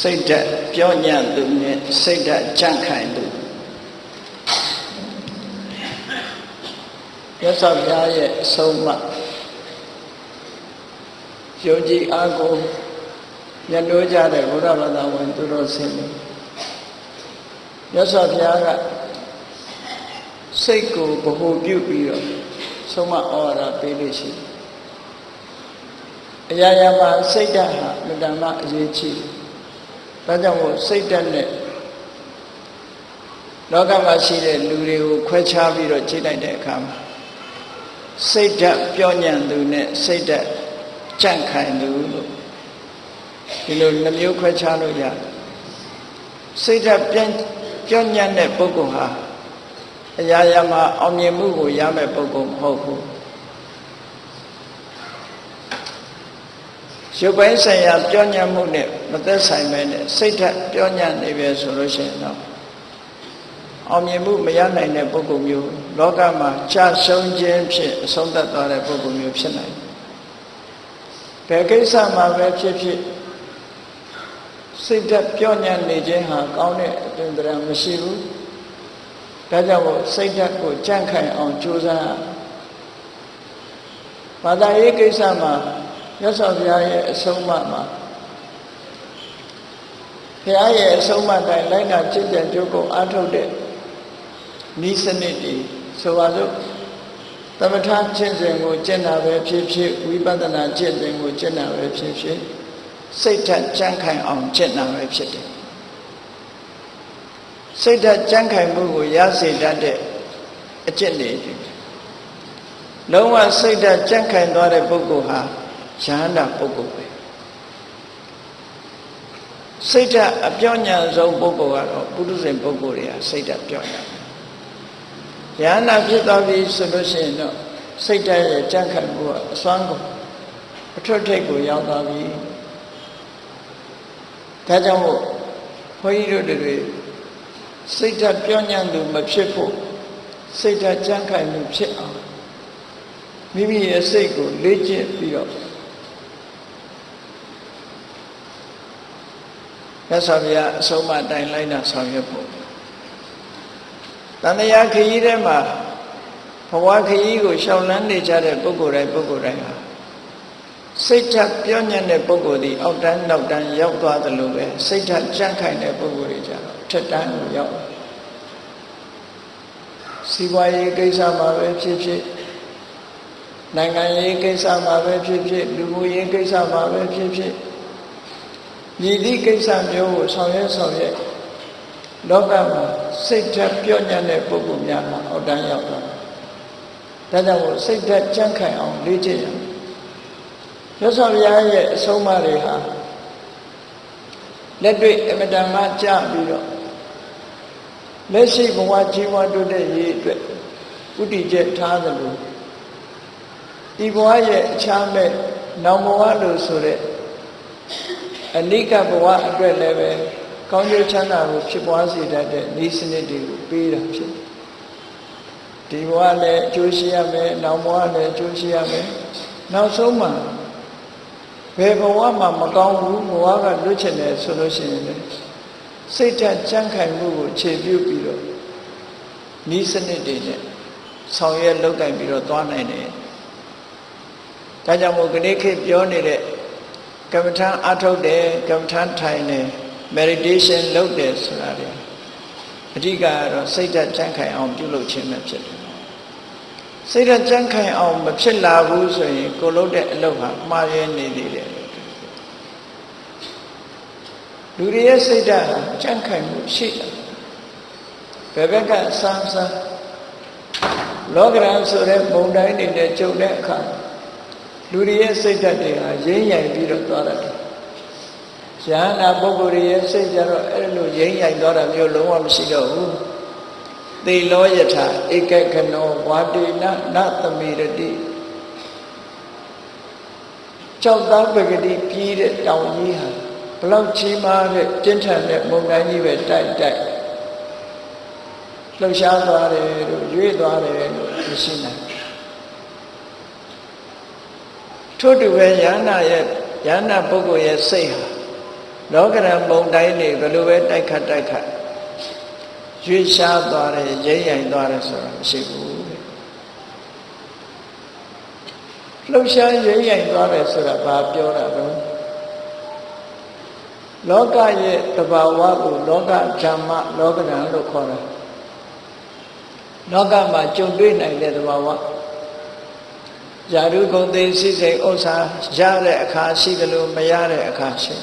စိတ်ဓာတ်ပြောညံ့သူနဲ့စိတ်ဓာတ်ကြန့်ခိုင်သူရသော်ဘုရားရဲ့အဆုံးအမယုံကြည်အားကိုညှိုးကြတဲ့ဘုရားဘာသာဝင်သူတော်စင်တွေရသော်ဘုရားကစိတ်ကိုဗဟုပြုပြီးတော့ဆုံးမဩဝါဒပေးလို့ရှိတယ်အရာရာမှာစိတ်ဓာတ်ဟာမတ္တမအရေးကြီးတယ် ဒါကြောင့်မို့စိတ်ဓာတ်နဲ့လောကမှာရှိတဲ့လူတွေကိုခွဲခြားပြီးတော့ကြည့်လိုက်တဲ့အခါမှာစိတ်ဓာတ်ပြောညံ့သူနဲ့စိတ်ဓာတ်ကြန့်ခိုင်သူလို့ဒီလိုနှမျိုးခွဲခြားလို့ရတယ်စိတ်ဓာတ်ပြန်ပြောညံ့တဲ့ပုဂ္ဂိုလ်ဟာအရာရာမှာအောင်မြင်မှုကိုရမယ့်ပုဂ္ဂိုလ်မဟုတ်ဘူး ရုပ်ပိုင်းဆိုင်ရာပြောညံ့မှုနဲ့မသက်ဆိုင်ပဲနဲ့စိတ်ဓာတ်ပြောညံ့နေပဲဆိုလို့ရှိရင်တော့အောင်မြင်မှုမရနိုင်တဲ့ပုဂ္ဂိုလ်မျိုးလောကမှာကြာဆုံးခြင်းဖြင့်အဆုံးသတ်သွားတဲ့ပုဂ္ဂိုလ်မျိုးဖြစ်နိုင်တယ်။ဘယ်ကိစ္စမှာပဲဖြစ်ဖြစ်စိတ်ဓာတ်ပြောညံ့နေခြင်းဟာကောင်းတဲ့အသွင်သဏ္ဍာန်မရှိဘူး။ဒါကြောင့်မို့စိတ်ဓာတ်ကိုကြန့်ခိုင်အောင်ကြိုးစားဘာသာရေးကိစ္စမှာ မြတ်စွာဘုရားရဲ့အဆုံးအမမှာဘုရားရဲ့အဆုံးအမတိုင်းလိုက်နာจิตကြံကြိုးကိုအားထုတ်တဲ့ဤစနစ်တွေဆိုပါစို့သမထကျင့်စဉ်ကိုကျင့်တာပဲဖြစ်ဖြစ်ဝိပဿနာကျင့်စဉ်ကိုကျင့်တာပဲဖြစ်ဖြစ်စိတ်ဓာတ်ကြံ့ခိုင်အောင်ကျင့်တာပဲဖြစ်တယ်စိတ်ဓာတ်ကြံ့ခိုင်မှုကိုရစေတတ်တဲ့အကျင့်တွေလုံးဝစိတ်ဓာတ်ကြံ့ခိုင်သွားတဲ့ပုဂ္ဂိုလ်ဟာ ယဟန္တာပုဂ္ဂိုလ်ပဲစိတ်ဓာတ်အပြောညာဆုံးပုဂ္ဂိုလ်ကတော့ပုထုဇဉ်ပုဂ္ဂိုလ်တွေကစိတ်ဓာတ်ပြောညာယဟန္တာဖြစ်သွားပြီဆိုလို့ရှိရင်တော့စိတ်ဓာတ်ရဲ့ကြံ့ခိုင်မှုကအစွမ်းကုန်အထွတ်ထိပ်ကိုရောက်သွားပြီဒါကြောင့်မို့ဘုန်းကြီးတို့တွေစိတ်ဓာတ်ပြောညာသူမဖြစ်ဖို့စိတ်ဓာတ်ကြံ့ခိုင်မှုဖြစ်အောင်မိမိရဲ့စိတ်ကိုလေ့ကျင့်ပြီးတော့ မြတ်စွာဘုရားအဆုံးအမတိုင်းလိုက်တာဆောင်ရွက်ဖို့တန်တရားခရီးထဲမှာဘဝခရီးကိုရှောင်လန်းနေကြတဲ့ပုဂ္ဂိုလ်တိုင်းပုဂ္ဂိုလ်တိုင်းဟာစိတ်ဓာတ်ပြောညံ့တဲ့ပုဂ္ဂိုလ်ဒီအောက်တန်းနောက်တန်းရောက်သွားသလိုပဲစိတ်ဓာတ်ကြန့်ခိုင်တဲ့ပုဂ္ဂိုလ်တွေကြတော့ထက်တန်းကိုရောက်စီးပွားရေးကိစ္စမှာပဲဖြစ်ဖြစ်နိုင်ငံရေးကိစ္စမှာပဲဖြစ်ဖြစ်လူမှုရေးကိစ္စမှာပဲဖြစ်ဖြစ် မြည်သည့်ကိစ္စမျိုးကိုဆောင်ရွက်ဆောင်ရွက်လောကမှာစိတ်ဓာတ်ပြောညံ့တဲ့ပုဂ္ဂိုလ်များမှာအောက်တန်းရောက်သွားဒါကြောင့်မို့စိတ်ဓာတ်ကြန့်ခိုင်အောင်လေ့ကျင့်ရမယ်ရသော်ဘုရားရဲ့အဆုံးအမတွေဟာလက်တွေ့အမတန်မှကြာပြီးတော့လက်ရှိဘဝကြီးပွားတိုးတက်ရေးအတွက်ဥတည်ချက်ထားသလိုဒီဘဝရဲ့အခြားမဲ့နောင်ဘဝလို့ဆိုတဲ့ အနိကဘဝအတွက်လည်းပဲကောင်းကျိုးချမ်းသာကိုဖြစ်ပွားစေတတ်တဲ့ဤစနစ်တွေကိုပေးတာဖြစ်တယ်ဒီဘဝလည်းအကျိုးရှိရမယ်နောင်ဘဝလည်းအကျိုးရှိရမယ်နောက်ဆုံးမှာဘယ်ဘဝမှာမကောင်းဘူးဘဝကလွတ်ချင်တယ်ဆိုလို့ရှိရင်လည်းစိတ်ဓာတ်ကြံ့ခိုင်မှုကိုခြေပြုတ်ပြီးတော့ဤစနစ်တွေနဲ့ဆောင်ရွက်လုပ်ကင်ပြီးတော့သွားနိုင်တယ်ဒါကြောင့်မို့ခဏခေတ်ပြောနေတဲ့ ကမ္မထာအထုတ်တယ်ကမ္မထာထိုင်တယ် meditation လုပ်တယ်ဆိုတာလေအဓိကကတော့စိတ်ဓာတ်ကြံ့ခိုင်အောင်ပြုလုပ်ခြင်းပဲဖြစ်တယ်စိတ်ဓာတ်ကြံ့ခိုင်အောင်မဖြစ်လာဘူးဆိုရင်ကိုလုပ်တဲ့အလုပ်ဟာမှားရဲနေသေးတယ်လူတွေရဲ့စိတ်ဓာတ်ဟာကြံ့ခိုင်မှုရှိတယ်ဘယ်ဘက်ကစမ်းစမ်းလောကရန်ဆိုတဲ့ပုံတိုင်းတွေနဲ့ကြုံတဲ့အခါ လူတွေရဲ့စိတ်ဓာတ်တွေဟာရင်းရိုင်ပြီးတော့သွားတယ်။ယဟနာပုဂ္ဂိုလ်ရဲ့စိတ်ကြတော့အဲ့လိုရင်းရိုင်သွားတာမျိုးလုံးဝမရှိတော့ဘူး။သေလောယထာဧကခနောဝါတေနနသမေရတိကြောက်သားပဂတိပြီးတဲ့တောင်ကြီးဟာဘလောက်ကြီးမားတဲ့ပြင်းထန်တဲ့မုန်တိုင်းကြီးပဲတိုက်တိုက်လှုပ်ရှားသွားတယ်လို့ရွေ့သွားတယ်လို့မရှိနိုင် ထို့တူပဲယန္နာရဲ့ယန္နာပုဂ္ဂိုလ်ရဲ့စိတ်ဟာလောကရန်ပုံတိုင်းနေဘယ်လိုပဲတိုက်ခတ်တိုက်ခတ်ရွေ့ရှားသွားတယ်ရိမ့်ရိုင်သွားတယ်ဆိုတာမရှိဘူးတဲ့လှုပ်ရှားရိမ့်ရိုင်သွားတယ်ဆိုတာဘာပြောတာလဲလောကရဲ့တဘာဝကိုလောကဓမ္မလောကဓာတ်လို့ခေါ်တာလောကမှာကြုံတွေ့နိုင်တဲ့တဘာဝ ဇာတုဂုံသိစိစိတ်ဥစ္စာရတဲ့အခါရှိတယ်လို့မရတဲ့အခါရှိ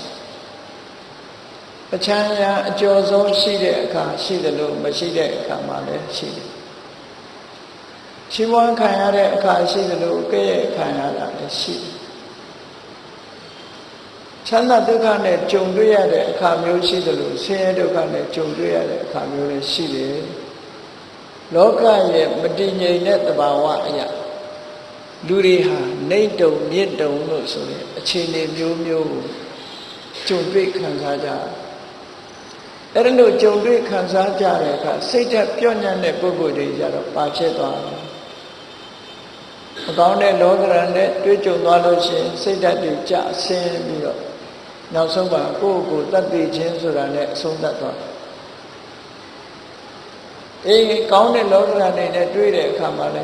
အချမ်းရအကျော်ဆုံးရှိတဲ့အခါရှိတယ်လို့မရှိတဲ့အခါမှလည်းရှိတယ်ရှိဝမ်းခံရတဲ့အခါရှိတယ်လို့ကဲ့ရဲ့ခံရတာလည်းရှိတယ်ချမ်းသာဒုက္ခနဲ့ကြုံတွေ့ရတဲ့အခါမျိုးရှိတယ်လို့ဆင်းရဲဒုက္ခနဲ့ကြုံတွေ့ရတဲ့အခါမျိုးလည်းရှိတယ်လောကရဲ့မတည်ငြိမ်တဲ့သဘာဝအရာ လူတွေဟာနှိမ့်တုံမြင့်တုံလို့ဆိုတဲ့အခြေအနေမျိုးမျိုးကိုကြုံတွေ့ခံစားကြအဲ့ဒါလို့ကြုံတွေ့ခံစားကြတဲ့အခါစိတ်သက်ပြော့ညံ့တဲ့ပုဂ္ဂိုလ်တွေကြတော့ပါဖြစ်သွားတယ်မကောင်းတဲ့လောကရန်နဲ့တွေ့ကြုံသွားလို့ရှိရင်စိတ်ဓာတ်တွေကြဆင်းပြီးတော့နောက်ဆုံးပါကိုယ့်ကိုယ်တတ်သိခြင်းဆိုတာနဲ့အဆုံးသတ်သွားအေးကောင်းတဲ့လောကရန်တွေနဲ့တွေ့တဲ့အခါမှာလဲ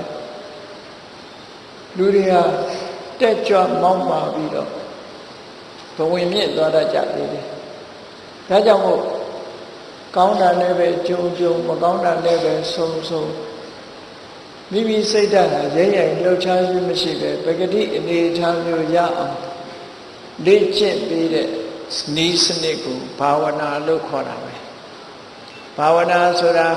လူတွေဟာတက်ကြွမောင်းပါပြီးတော့ဘဝင်မြင့်သွားတတ်ကြသေးတယ်ဒါကြောင့်မို့ကောင်းတာလည်းပဲကြုံကြုံမကောင်းတာလည်းပဲဆုံဆုံမိမိစိတ်ဓာတ်ဟာရဲရဲလှုပ်ရှားခြင်းမရှိပဲပဂတိအနေထားမျိုးရအောင်လေ့ကျင့်ပြီးတဲ့နီးစနစ်ကိုဘာဝနာလို့ခေါ်တာပဲဘာဝနာဆိုတာ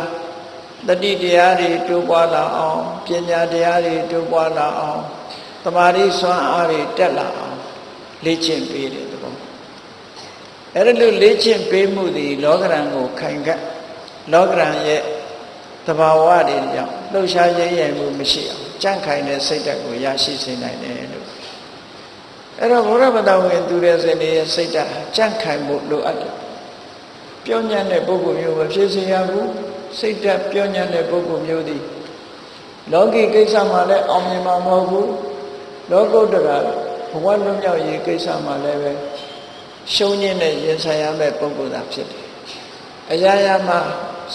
တတိတရားတွေတိုးပွားလာအောင်ပညာတရားတွေတိုးပွားလာအောင်တမာတိစွမ်းအားတွေတက်လာအောင်လေ့ကျင့်ပေးတယ်သဘောအဲ့ဒါလို့လေ့ကျင့်ပေးမှုသည်လောကရန်ကိုခိုင်ခတ်လောကရန်ရဲ့တဘာဝတွေကြောင့်လှုပ်ရှားရဲရဲမှုမရှိအောင်ကြန့်ခိုင်တဲ့စိတ်ဓာတ်ကိုရရှိစေနိုင်တယ်လို့အဲ့တော့ဘုရားဗတဝင်သူတဲ့စိတ်ရဲ့စိတ်ဓာတ်ကြန့်ခိုင်ဖို့လိုအပ်တယ်ပြောညံ့တဲ့ပုဂ္ဂိုလ်မျိုးမဖြစ်စေရဘူး စိတ်ဓာတ်ပြောညံ့တဲ့ပုဂ္ဂိုလ်မျိုးသည်လောကီကိစ္စမှာလည်းအောင်မြင်မှာမဟုတ်ဘူးလောကုတ္တရာဘဝလွတ်မြောက်ရေးကိစ္စမှာလည်းပဲရှုံးညင်းတဲ့ရင်ဆိုင်ရမယ့်ပုဂ္ဂိုလ်သာဖြစ်တယ်။အရာရာမှာ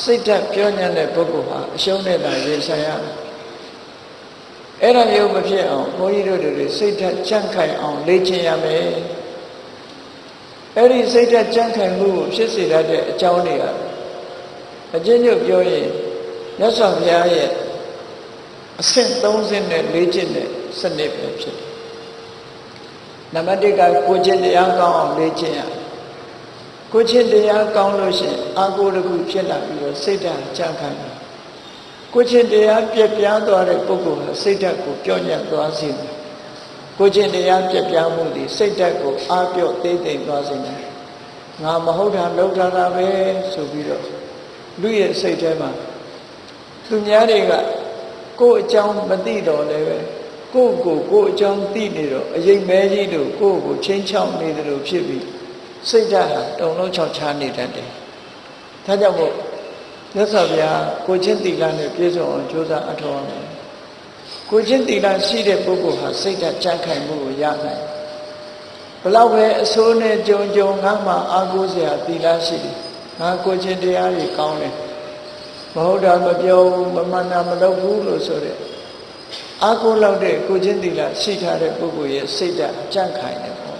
စိတ်ဓာတ်ပြောညံ့တဲ့ပုဂ္ဂိုလ်ဟာအရှုံးနဲ့သာရင်ဆိုင်ရတယ်။အဲ့ဒါမျိုးမဖြစ်အောင်ဘုန်းကြီးတို့တွေစိတ်ဓာတ်ကြန့်ခိုင်အောင်လေ့ကျင့်ရမယ်။အဲ့ဒီစိတ်ဓာတ်ကြန့်ခိုင်မှုကိုဖြစ်စေတတ်တဲ့အကြောင်းတွေက အကျဉ်းချုပ်ပြောရင်မြတ်စွာဘုရားရဲ့အဆင့်30နဲ့လေ့ကျင့်တဲ့စနစ်ပဲဖြစ်တယ်။နံပါတ်1ကကိုကျင့်တရားကောင်းအောင်လေ့ကျင့်ရ။ကိုကျင့်တရားကောင်းလို့ရှိရင်အာကိုတခုဖြစ်လာပြီးတော့စိတ်ဓာတ်ကြံ့ခိုင်တယ်။ကိုကျင့်တရားပြက်ပြားသွားတဲ့ပုဂ္ဂိုလ်ဟာစိတ်ဓာတ်ကိုပြောင်းညံ့သွားစေတယ်။ကိုကျင့်တရားပြက်ပြားမှုဒီစိတ်ဓာတ်ကိုအားပြော့သေးသိမ်သွားစေတယ်။ငါမဟုတ်တာလုပ်တာတာပဲဆိုပြီးတော့ လူရဲ့စိတ်ထဲမှာသူများတွေကကိုယ်အကြောင်းမသိတော့လည်းပဲကိုယ့်ကိုကိုယ်အကြောင်းသိနေတော့အရင်မဲကြီးတို့ကိုယ့်ကိုချင်းချောက်နေတယ်လို့ဖြစ်ပြီးစိတ်ဓာတ်ဟာတုံလုံးချောက်ချားနေတတ်တယ်။ဒါကြောင့်မို့မြတ်စွာဘုရားကိုချင်းတိလနဲ့ပြည့်စုံအောင်ကြိုးစားအထောက်အမယ်။ကိုချင်းတိလရှိတဲ့ပုဂ္ဂိုလ်ဟာစိတ်ဓာတ်ကြံ့ခိုင်မှုကိုရနိုင်။ဘလောက်ပဲအဆိုးနဲ့ကြုံကြုံငါမှအာကိုးစရာတိလရှိတယ်။ ငါကိုချင်းတရားကြီးကောင်းတယ်။မဟုတ်တာမပြောဘူးမမှန်တာမလုပ်ဘူးလို့ဆိုတဲ့အာကိုလောက်တဲ့ကိုချင်းတိလရှိထားတဲ့ပုဂ္ဂိုလ်ရဲ့စိတ်ဓာတ်ကြန့်ခိုင်တယ်ပေါ့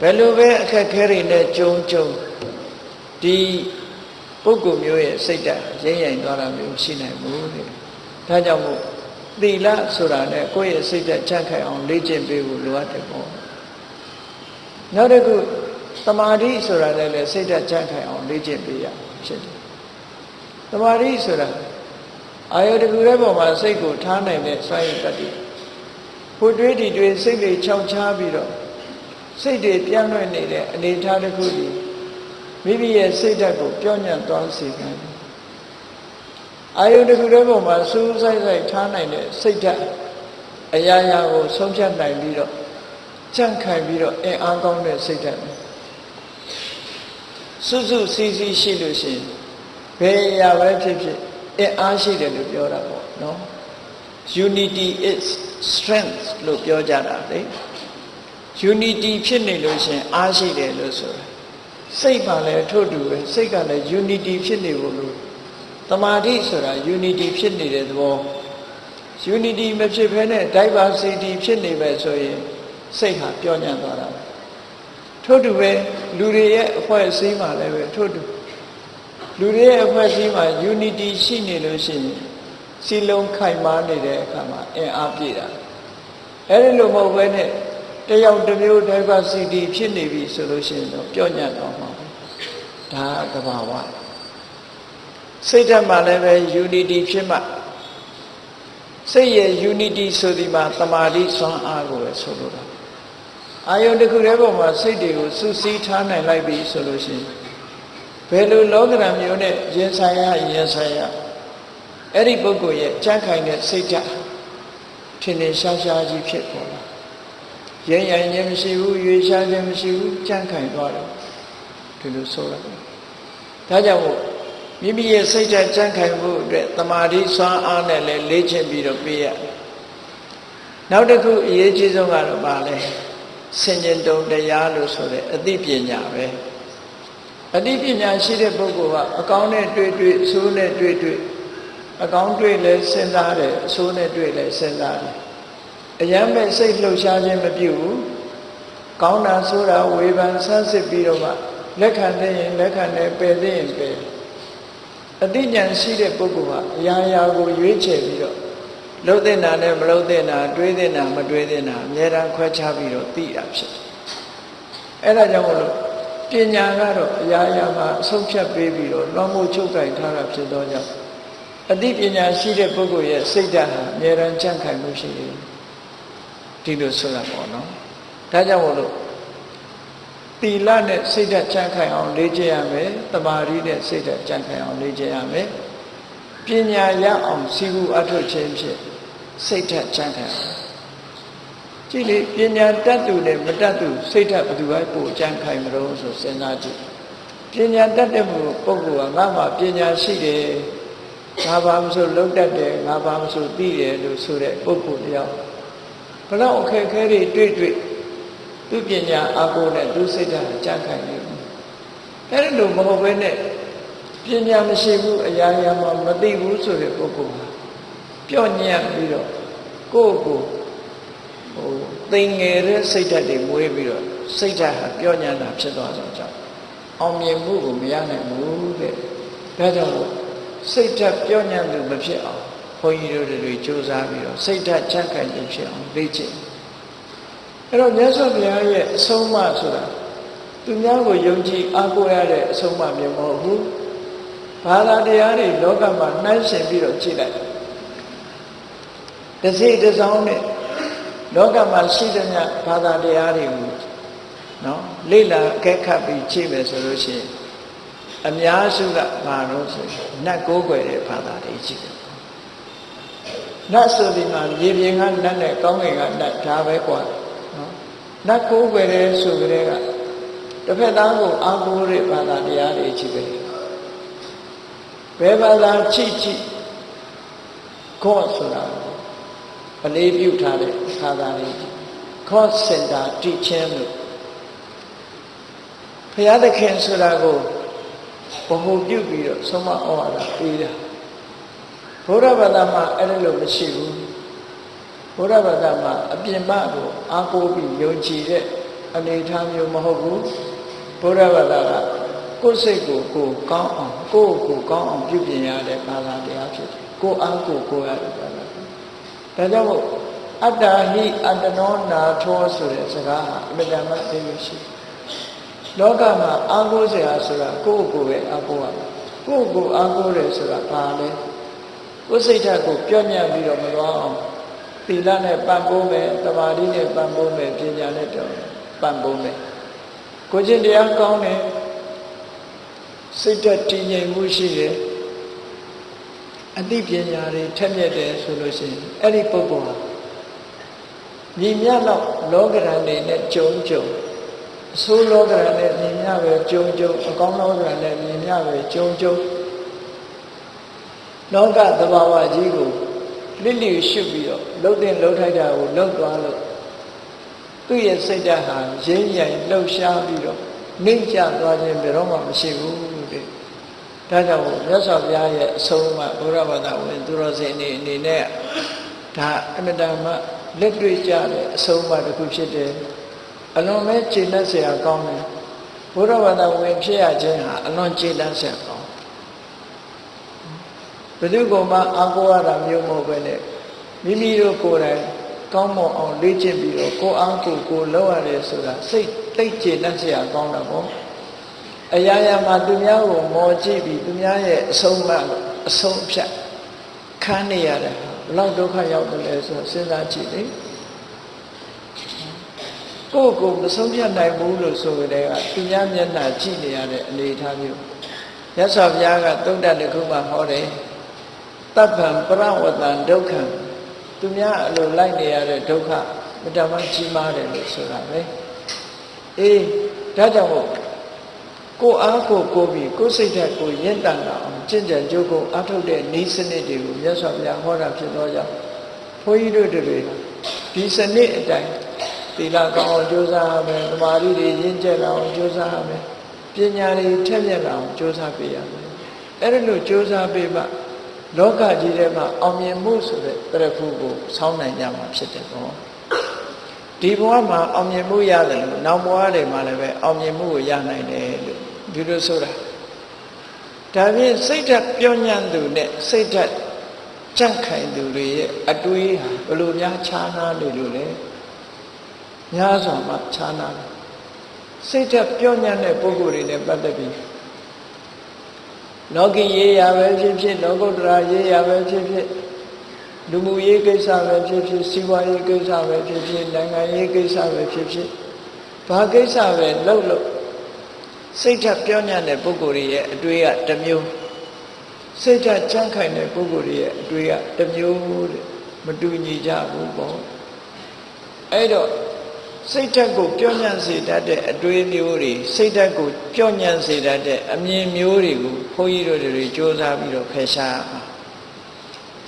ဘယ်လိုပဲအခက်ခဲတွေနဲ့ကြုံကြုံဒီပုဂ္ဂိုလ်မျိုးရဲ့စိတ်ဓာတ်ရိမ့်ရိုင်သွားတာမျိုးရှိနိုင်ဘူးတဲ့ဒါကြောင့်မို့သီလဆိုတာနဲ့ကိုယ့်ရဲ့စိတ်ဓာတ်ကြန့်ခိုင်အောင်လေ့ကျင့်ပေးဖို့လိုအပ်တယ်ပေါ့နောက်တစ်ခု သမာဓိဆိုတာလည်းစိတ်ဓာတ်ကြန့်ခိုင်အောင်လေ့ကျင့်ပေးရဖြစ်တယ်သမာဓိဆိုတာအာယုတကူရဲ့ပုံမှာစိတ်ကိုထားနိုင်တဲ့စွမ်းရည်တတ်တယ်။ဖို့တွေးဒီတွေစိတ်တွေခြောက်ချားပြီးတော့စိတ်တွေပြန့်လွင့်နေတဲ့အနေအထားတစ်ခုဒီမိမိရဲ့စိတ်ဓာတ်ကိုပြောင်းညံ့သွားစေတယ်။အာယုတကူရဲ့ပုံမှာစူးစိုက်စိုက်ထားနိုင်တဲ့စိတ်ဓာတ်အရာရာကိုဆုံးဖြတ်နိုင်ပြီးတော့ကြန့်ခိုင်ပြီးတော့အင်အားကောင်းတဲ့စိတ်ဓာတ် စွစုစည်းစည်းရှိလို့ရှိရင်ဘယ်အရာပဲဖြစ်ဖြစ်အင်အားရှိတယ်လို့ပြောတာပေါ့နော် unity is strength လို့ပြောကြတာလေ unity ဖြစ်နေလို့ရှင်အားရှိတယ်လို့ဆိုတာစိတ်မှလည်းထို့တူပဲစိတ်ကလည်း unity ဖြစ်နေဖို့လို့တမာတိဆိုတာ unity ဖြစ်နေတဲ့သဘော unity မဖြစ်ဘဲနဲ့ diversity ဖြစ်နေပဲဆိုရင်စိတ်ဟာပြောင်းညံ့သွားတာပဲ ထို့တူပဲလူတွေရဲ့အဖွဲ့အစည်းမှာလည်းပဲထို့တူလူတွေရဲ့အဖွဲ့အစည်းမှာ unity ရှိနေလို့ရှိရင်စီလုံးခိုင်မာနေတဲ့အခါမှာအင်အားပြည့်တာအဲ့ဒီလိုမဟုတ်ဘဲနဲ့တယောက်တစ်မျိုး diversity ဖြစ်နေပြီဆိုလို့ရှိရင်တော့ပြောညံ့တော့မှာဒါကဘာဝစိတ်ဓာတ်မှာလည်းပဲ unity ဖြစ်မှစိတ်ရဲ့ unity ဆိုဒီမှာတမာတိဆွမ်းအားကိုပဲဆိုလိုတာ အာယုန်တစ်ခုတည်းပေါ်မှာစိတ်တွေကိုစူးစီးထားနိုင်လိုက်ပြီဆိုလို့ရှိရင်ဘယ်လိုလောကဓာတ်မျိုးနဲ့ရင်ဆိုင်ရရင်ဆိုင်ရအဲ့ဒီပုဂ္ဂိုလ်ရဲ့ကြံ့ခိုင်တဲ့စိတ်ဓာတ်ထင်ထင်ရှားရှားကြီးဖြစ်ပေါ်လာရဲရရင်ခြင်းမရှိဘူးရွေရှားခြင်းမရှိဘူးကြံ့ခိုင်သွားတယ်ဒီလိုဆိုရတယ်ဒါကြောင့်မို့မိမိရဲ့စိတ်ဓာတ်ကြံ့ခိုင်ဖို့အတွက်တမာတိစွမ်းအားနဲ့လည်းလေ့ကျင့်ပြီးတော့ပြရနောက်တစ်ခုအရေးကြီးဆုံးကတော့ပါလဲ ဆင်ញင်တုံတရားလို့ဆိုတဲ့အသိပညာပဲအသိပညာရှိတဲ့ပုဂ္ဂိုလ်ကအကောင်းနဲ့တွေ့တွေ့အဆိုးနဲ့တွေ့တွေ့အကောင်းတွေ့လဲစဉ်းစားတယ်အဆိုးနဲ့တွေ့လဲစဉ်းစားတယ်အယမ်းမဲ့စိတ်လှုပ်ရှားခြင်းမပြုဘူးကောင်းတာဆိုးတာဝေဖန်ဆန်းစစ်ပြီးတော့မှလက်ခံတဲ့ရင်လက်ခံတယ်ပယ်တဲ့ရင်ပယ်အသိဉာဏ်ရှိတဲ့ပုဂ္ဂိုလ်ကအရာရာကိုရွေးချယ်ပြီးတော့ လှုပ်တဲ့နာနဲ့မလှုပ်တဲ့နာတွေးတဲ့နာမတွေးတဲ့နာအများအားခွဲခြားပြီးတော့သိတာဖြစ်တယ်အဲ့ဒါကြောင့်မလို့ပညာကတော့အရာရာမှာအဆုံးဖြတ်ပေးပြီးတော့လွှမ်းမိုးချုပ်ကင်ထားတာဖြစ်သောကြောင့်အသိပညာရှိတဲ့ပုဂ္ဂိုလ်ရဲ့စိတ်ဓာတ်ဟာအများအားကြံ့ခိုင်မှုရှိတယ်ဒီလိုဆိုတာပေါ့နော်ဒါကြောင့်မလို့တီလနဲ့စိတ်ဓာတ်ကြံ့ခိုင်အောင်လေ့ကျင့်ရမယ်တမာရီနဲ့စိတ်ဓာတ်ကြံ့ခိုင်အောင်လေ့ကျင့်ရမယ်ပညာရအောင်စီကူအထုတ်ခြင်းဖြင့် စိတ်ဓာတ်ကြံ့ခိုင်အောင်ကြည့်လေပညာတတ်သူနဲ့မတတ်သူစိတ်ဓာတ်ဘယ်သူကပိုကြံ့ခိုင်မလို့ဆိုစဉ်းစားကြည့်ပညာတတ်တဲ့ပုဂ္ဂိုလ်ကငါမှပညာရှိတယ်ငါဘာမဆိုလုံးတတ်တယ်ငါဘာမဆိုသိတယ်လို့ဆိုတဲ့ပုဂ္ဂိုလ်တယောက်ဘလောက်အခက်အခဲတွေတွေ့တွေ့သူပညာအကိုနဲ့သူစိတ်ဓာတ်ကြံ့ခိုင်နေတယ်အဲ့ဒီလိုမဟုတ်ဘဲနဲ့ပညာမရှိဘူးအရာရာမှမသိဘူးဆိုတဲ့ပုဂ္ဂိုလ် ဟာပြော့ညံ့ပြီးတော့ကိုယ့်ကိုဟိုသိငယ်တဲ့စိတ်ဓာတ်တွေမွေးပြီးတော့စိတ်ဓာတ်ဟာပြော့ညံ့တာဖြစ်သွားကြကြောင်းအောင်မြင်မှုကိုမရနိုင်ဘူးတဲ့ဒါကြောင့်စိတ်ဓာတ်ပြော့ညံ့သူမဖြစ်အောင်ဘုန်းကြီးတို့တွေစူးစမ်းပြီးတော့စိတ်ဓာတ်ချမ်းခိုင်ခြင်းဖြစ်အောင်လေ့ကျင့်အဲ့တော့မြတ်စွာဘုရားရဲ့အဆုံးအမဆိုတာသူများကိုယုံကြည်အားကိုးရတဲ့အဆုံးအမမျိုးမဟုတ်ဘူးဘာသာတရားတွေလောကမှာနှိုင်းရှင်ပြီးတော့ကြည့်လိုက် တစ်စိတစ်စောင်းနဲ့လောကမှာရှိတဲ့မြတ်ဘာသာတရားတွေကိုနော်လေ့လာအကဲခတ်ပြီးကြည့်မယ်ဆိုလို့ရှိရင်အများစုကဘာလို့ဆိုရင်နတ်ကိုးကွယ်တဲ့ဘာသာတွေရှိတယ်နတ်ဆိုဒီမှာမြေပြင်ကနတ်နဲ့ကောင်းကင်ကနတ်ဒါပဲกว่าနော်နတ်ကိုးကွယ်တဲ့ဆိုကြတဲ့ကတစ်ဖက်သားကိုအာကိုးတဲ့ဘာသာတရားတွေရှိပဲဘယ်ဘာသာချိချိခေါ်ဆိုတာ အလေးပြုထားတဲ့ဘာသာတွေခေါ်စင်တာတိချင်းလို့ဘုရားသခင်ဆိုတာကိုဘုံပြုပြီးတော့ဆုံးမဩဝါဒပေးတာဘုရားဘာသာမှာအဲ့လိုလိုမရှိဘူးဘုရားဘာသာမှာအပြင်မကိုအားကိုးပြီးယုံကြည်တဲ့အနေအထားမျိုးမဟုတ်ဘူးဘုရားဘာသာကကိုယ်စိတ်ကိုကိုယ်ကောင်းအောင်ကိုယ်ကိုကောင်းအောင်ပြုပြင်ရတဲ့ဘာသာတရားဖြစ်တယ်ကိုယ်အားကိုယ်ကိုယ်ရတဲ့ဘာသာ ဒါကြောင့်မို့အတ္တဟိအတ္တနောနာထောဆိုတဲ့စကားဟာအမြဲတမ်းသိရရှိလောကမှာအာကိုးစရာဆိုတာကိုယ့်ကိုယ်ပဲအာကိုးရမှာကိုယ့်ကိုယ်အာကိုးတယ်ဆိုတာဘာလဲကိုယ်စိတ်ဓာတ်ကိုပြော့ညံ့ပြီးတော့မသွားအောင်သီလနဲ့ပံ့ပိုးမယ်တမာတိနဲ့ပံ့ပိုးမယ်ပညာနဲ့တော့ပံ့ပိုးမယ်ကိုချင်းတရားကောင်းတယ်စိတ်ဓာတ်တည်ငြိမ်မှုရှိတယ် အသိပညာတွေထက်မြက်တယ်ဆိုလို့ရှိရင်အဲ့ဒီပုဂ္ဂိုလ်ဟာညီမြတော့လောကရန်တွေနဲ့ကြုံကြုံအဆိုးလောကရန်နဲ့ညီမြပဲကြုံကြုံအကောင်းလောကရန်နဲ့ညီမြပဲကြုံကြုံလောကသဘာဝကြီးကိုလစ်လျူရှုပြီးတော့လှုပ်တဲ့လှုပ်ထိုက်တာကိုလှုပ်သွားလို့သူ့ရဲ့စိတ်ဓာတ်ဟာရင်းရိုင်လှုပ်ရှားပြီးတော့နှိမ့်ကျသွားခြင်းဘယ်တော့မှမရှိဘူးတဲ့ ဒါကြောင့်မြတ်စွာဘုရားရဲ့အဆုံးအမဘုရားဘာသာဝင်သူတော်စင်အနေအနေနဲ့ဒါအမြဲတမ်းလက်တွေ့ကြတဲ့အဆုံးအမတစ်ခုဖြစ်တယ်အလွန်ပဲကျေနပ်စရာကောင်းတယ်ဘုရားဘာသာဝင်ဖြစ်ရခြင်းဟာအလွန်ကျေနပ်စရာကောင်းဘယ်သူကမှအာကိုရတာမျိုးမဟုတ်ပဲနဲ့မိမိတို့ကိုယ်တိုင်ကောင်းမွန်အောင်လေ့ကျင့်ပြီးတော့ကိုအားကိုကိုလောက်ရတယ်ဆိုတာစိတ်တိတ်ကျေနပ်စရာကောင်းတာပေါ့ အရာရာမှာသူများကိုမော်ကြည့်ပြီးသူများရဲ့အဆုံးအမအဆုံးဖြတ်ခန်းနေရတယ်ဘလောက်ဒုက္ခရောက်တယ်လဲဆိုစဉ်းစားကြည့်လေကိုယ့်ကိုမဆုံးဖြတ်နိုင်ဘူးလို့ဆိုကြတဲ့ကသူများမျက်နှာကြည့်နေရတဲ့အနေအထားမျိုးရသော်ဘုရားကသုဒ္ဓတခုမှဟောတယ်တပ္ပံပရဝတံဒုက္ခံသူများအလိုလိုက်နေရတဲ့ဒုက္ခမတမကြီးမားတယ်လို့ဆိုတာပဲအေးဒါကြောင့်မို့ ကိုအားကိုကိုပြီးကိုစိတ်ဓာတ်ကိုရင့်တန်လာအောင်ကျင့်ကြံကြိုးကိုအထုတ်တဲ့ဤစနစ်တွေကိုမြတ်စွာဘုရားဟောတာဖြစ်တော့ကြောင့်ဘုန်းကြီးတို့တွေဒီစနစ်အတိုင်းသီလကောင်းအောင်ကြိုးစားရမယ်သမာဓိတွေရင့်ကျက်အောင်ကြိုးစားရမယ်ပညာတွေထက်မြက်အောင်ကြိုးစားပေးရမယ်အဲ့ဒါလို့ကြိုးစားပေးမှလောကကြီးထဲမှာအောင်မြင်မှုဆိုတဲ့တရဖူကိုဆောင်းနိုင်ကြမှာဖြစ်တယ်ပေါ့ဒီဘဝမှာအောင်မြင်မှုရတယ်လို့နောက်ဘဝတွေမှာလည်းပဲအောင်မြင်မှုကိုရနိုင်တယ်လို့ ဒီလိုဆိုတာဒါဖြင့်စိတ်ဓာတ်ပြောညံ့သူနဲ့စိတ်ဓာတ်ကြန့်ခိုင်သူတွေရဲ့အတွေးဟာဘယ်လိုများခြားနာနေလို့လဲများစွာမှခြားနာတယ်စိတ်ဓာတ်ပြောညံ့တဲ့ပုဂ္ဂိုလ်တွေနဲ့ပတ်သက်ပြီးလောကီရေးရာပဲဖြစ်ဖြစ်လောကုတ္တရာရေးရာပဲဖြစ်ဖြစ်လူမှုရေးကိစ္စပဲဖြစ်ဖြစ်စီးပွားရေးကိစ္စပဲဖြစ်ဖြစ်နိုင်ငံရေးကိစ္စပဲဖြစ်ဖြစ်ဘာကိစ္စပဲလှုပ်လို့ စိတ်ဓာတ်ပြောညံ့တဲ့ပုဂ္ဂိုလ်ရဲ့အတွေ့အတစ်မျိုးစိတ်ဓာတ်ကြမ်းခိုင်တဲ့ပုဂ္ဂိုလ်ရဲ့အတွေ့အတစ်မျိုးတဲ့မတူညီကြဘူးပေါ့အဲ့တော့စိတ်ဓာတ်ကိုပြောညံ့စေတတ်တဲ့အတွေးမျိုးတွေစိတ်ဓာတ်ကိုပြောညံ့စေတတ်တဲ့အမြင်မျိုးတွေကိုဘုန်းကြီးတို့တွေစ조사ပြီးတော့ဖယ်ရှားပါ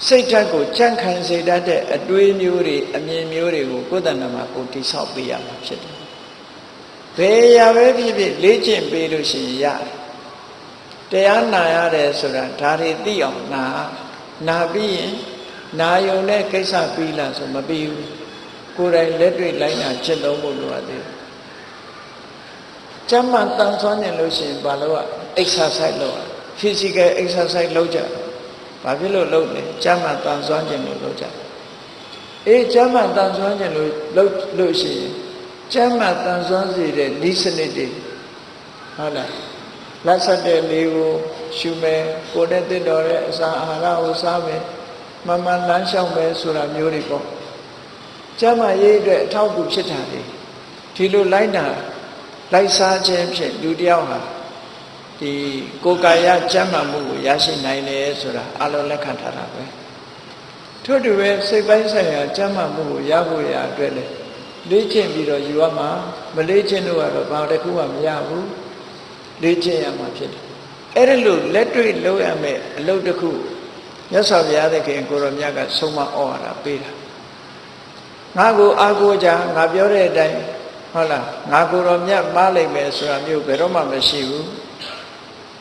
စိတ်ဓာတ်ကိုကြန့်ခိုင်စေတတ်တဲ့အတွေးမျိုးတွေအမြင်မျိုးတွေကိုကိုယ်တဏ္ဍမှာကိုတိဆောက်ပေးရမှာဖြစ်တယ် ဘယ်ရာပဲဖြစ်ဖြစ်လေ့ကျင့်ပေးလို့ရှိရင်ရတယ်တရားနာရတယ်ဆိုတာဒါတွေသိအောင်နာနာပြီးရင်နာယုံတဲ့ကိစ္စပြီးလားဆိုမပြီးဘူးကိုယ်တိုင်လက်တွေ့လိုက်နာကျင့်သုံးဖို့လိုအပ်တယ်ကျမ်းမှန်တန်ဆွမ်းနေလို့ရှိရင်ဘာလို့ exercise လုပ်ရ physical exercise လုပ်ကြဘာဖြစ်လို့လုပ်လဲကျမ်းမှန်တန်ဆွမ်းခြင်းလို့လုပ်ကြအေးကျမ်းမှန်တန်ဆွမ်းခြင်းလို့လုပ်လို့ရှိရင် ကျမ်းမှန်တန်ဆွမ်းစေတဲ့ဤစနစ်တွေဟုတ်လားလက်ဆက်တဲ့လေးကိုရှုမယ်ကိုယ်နဲ့တင့်တော်တဲ့အစာအာဟာရကိုစားမယ်မမှန်လမ်းလျှောက်မယ်ဆိုတာမျိုးတွေပေါ့ကျမ်းမာရေးအတွက်အထောက်အကူဖြစ်တာလေဒီလိုလိုက်တာလိုက်စားခြင်းဖြင့်လူတယောက်ဟာဒီကိုယ်ကာယကျမ်းမာမှုကိုရရှိနိုင်တယ်ဆိုတာအလုံးလက်ခံထားတာပဲထို့တူပဲစိတ်ပိုင်းဆိုင်ရာကျမ်းမာမှုကိုရဖို့ရအတွက်လေ လေ့ကျင့်ပြီးတော့ယူရမှာမလေ့ကျင့်လို့ကတော့ဘာတစ်ခုမှမရဘူးလေ့ကျင့်ရမှာဖြစ်တယ်အဲ့ဒါလို့လက်တွေ့လုပ်ရမယ်အလုပ်တစ်ခုမြတ်စွာဘုရားသခင်ကိုရောမြတ်ကဆုံးမဩဝါဒပေးတာငါကိုအာကိုကြငါပြောတဲ့အတိုင်းဟုတ်လားငါကိုရောမြတ်ပါလိုက်မယ်ဆိုတာမျိုးဘယ်တော့မှမရှိဘူး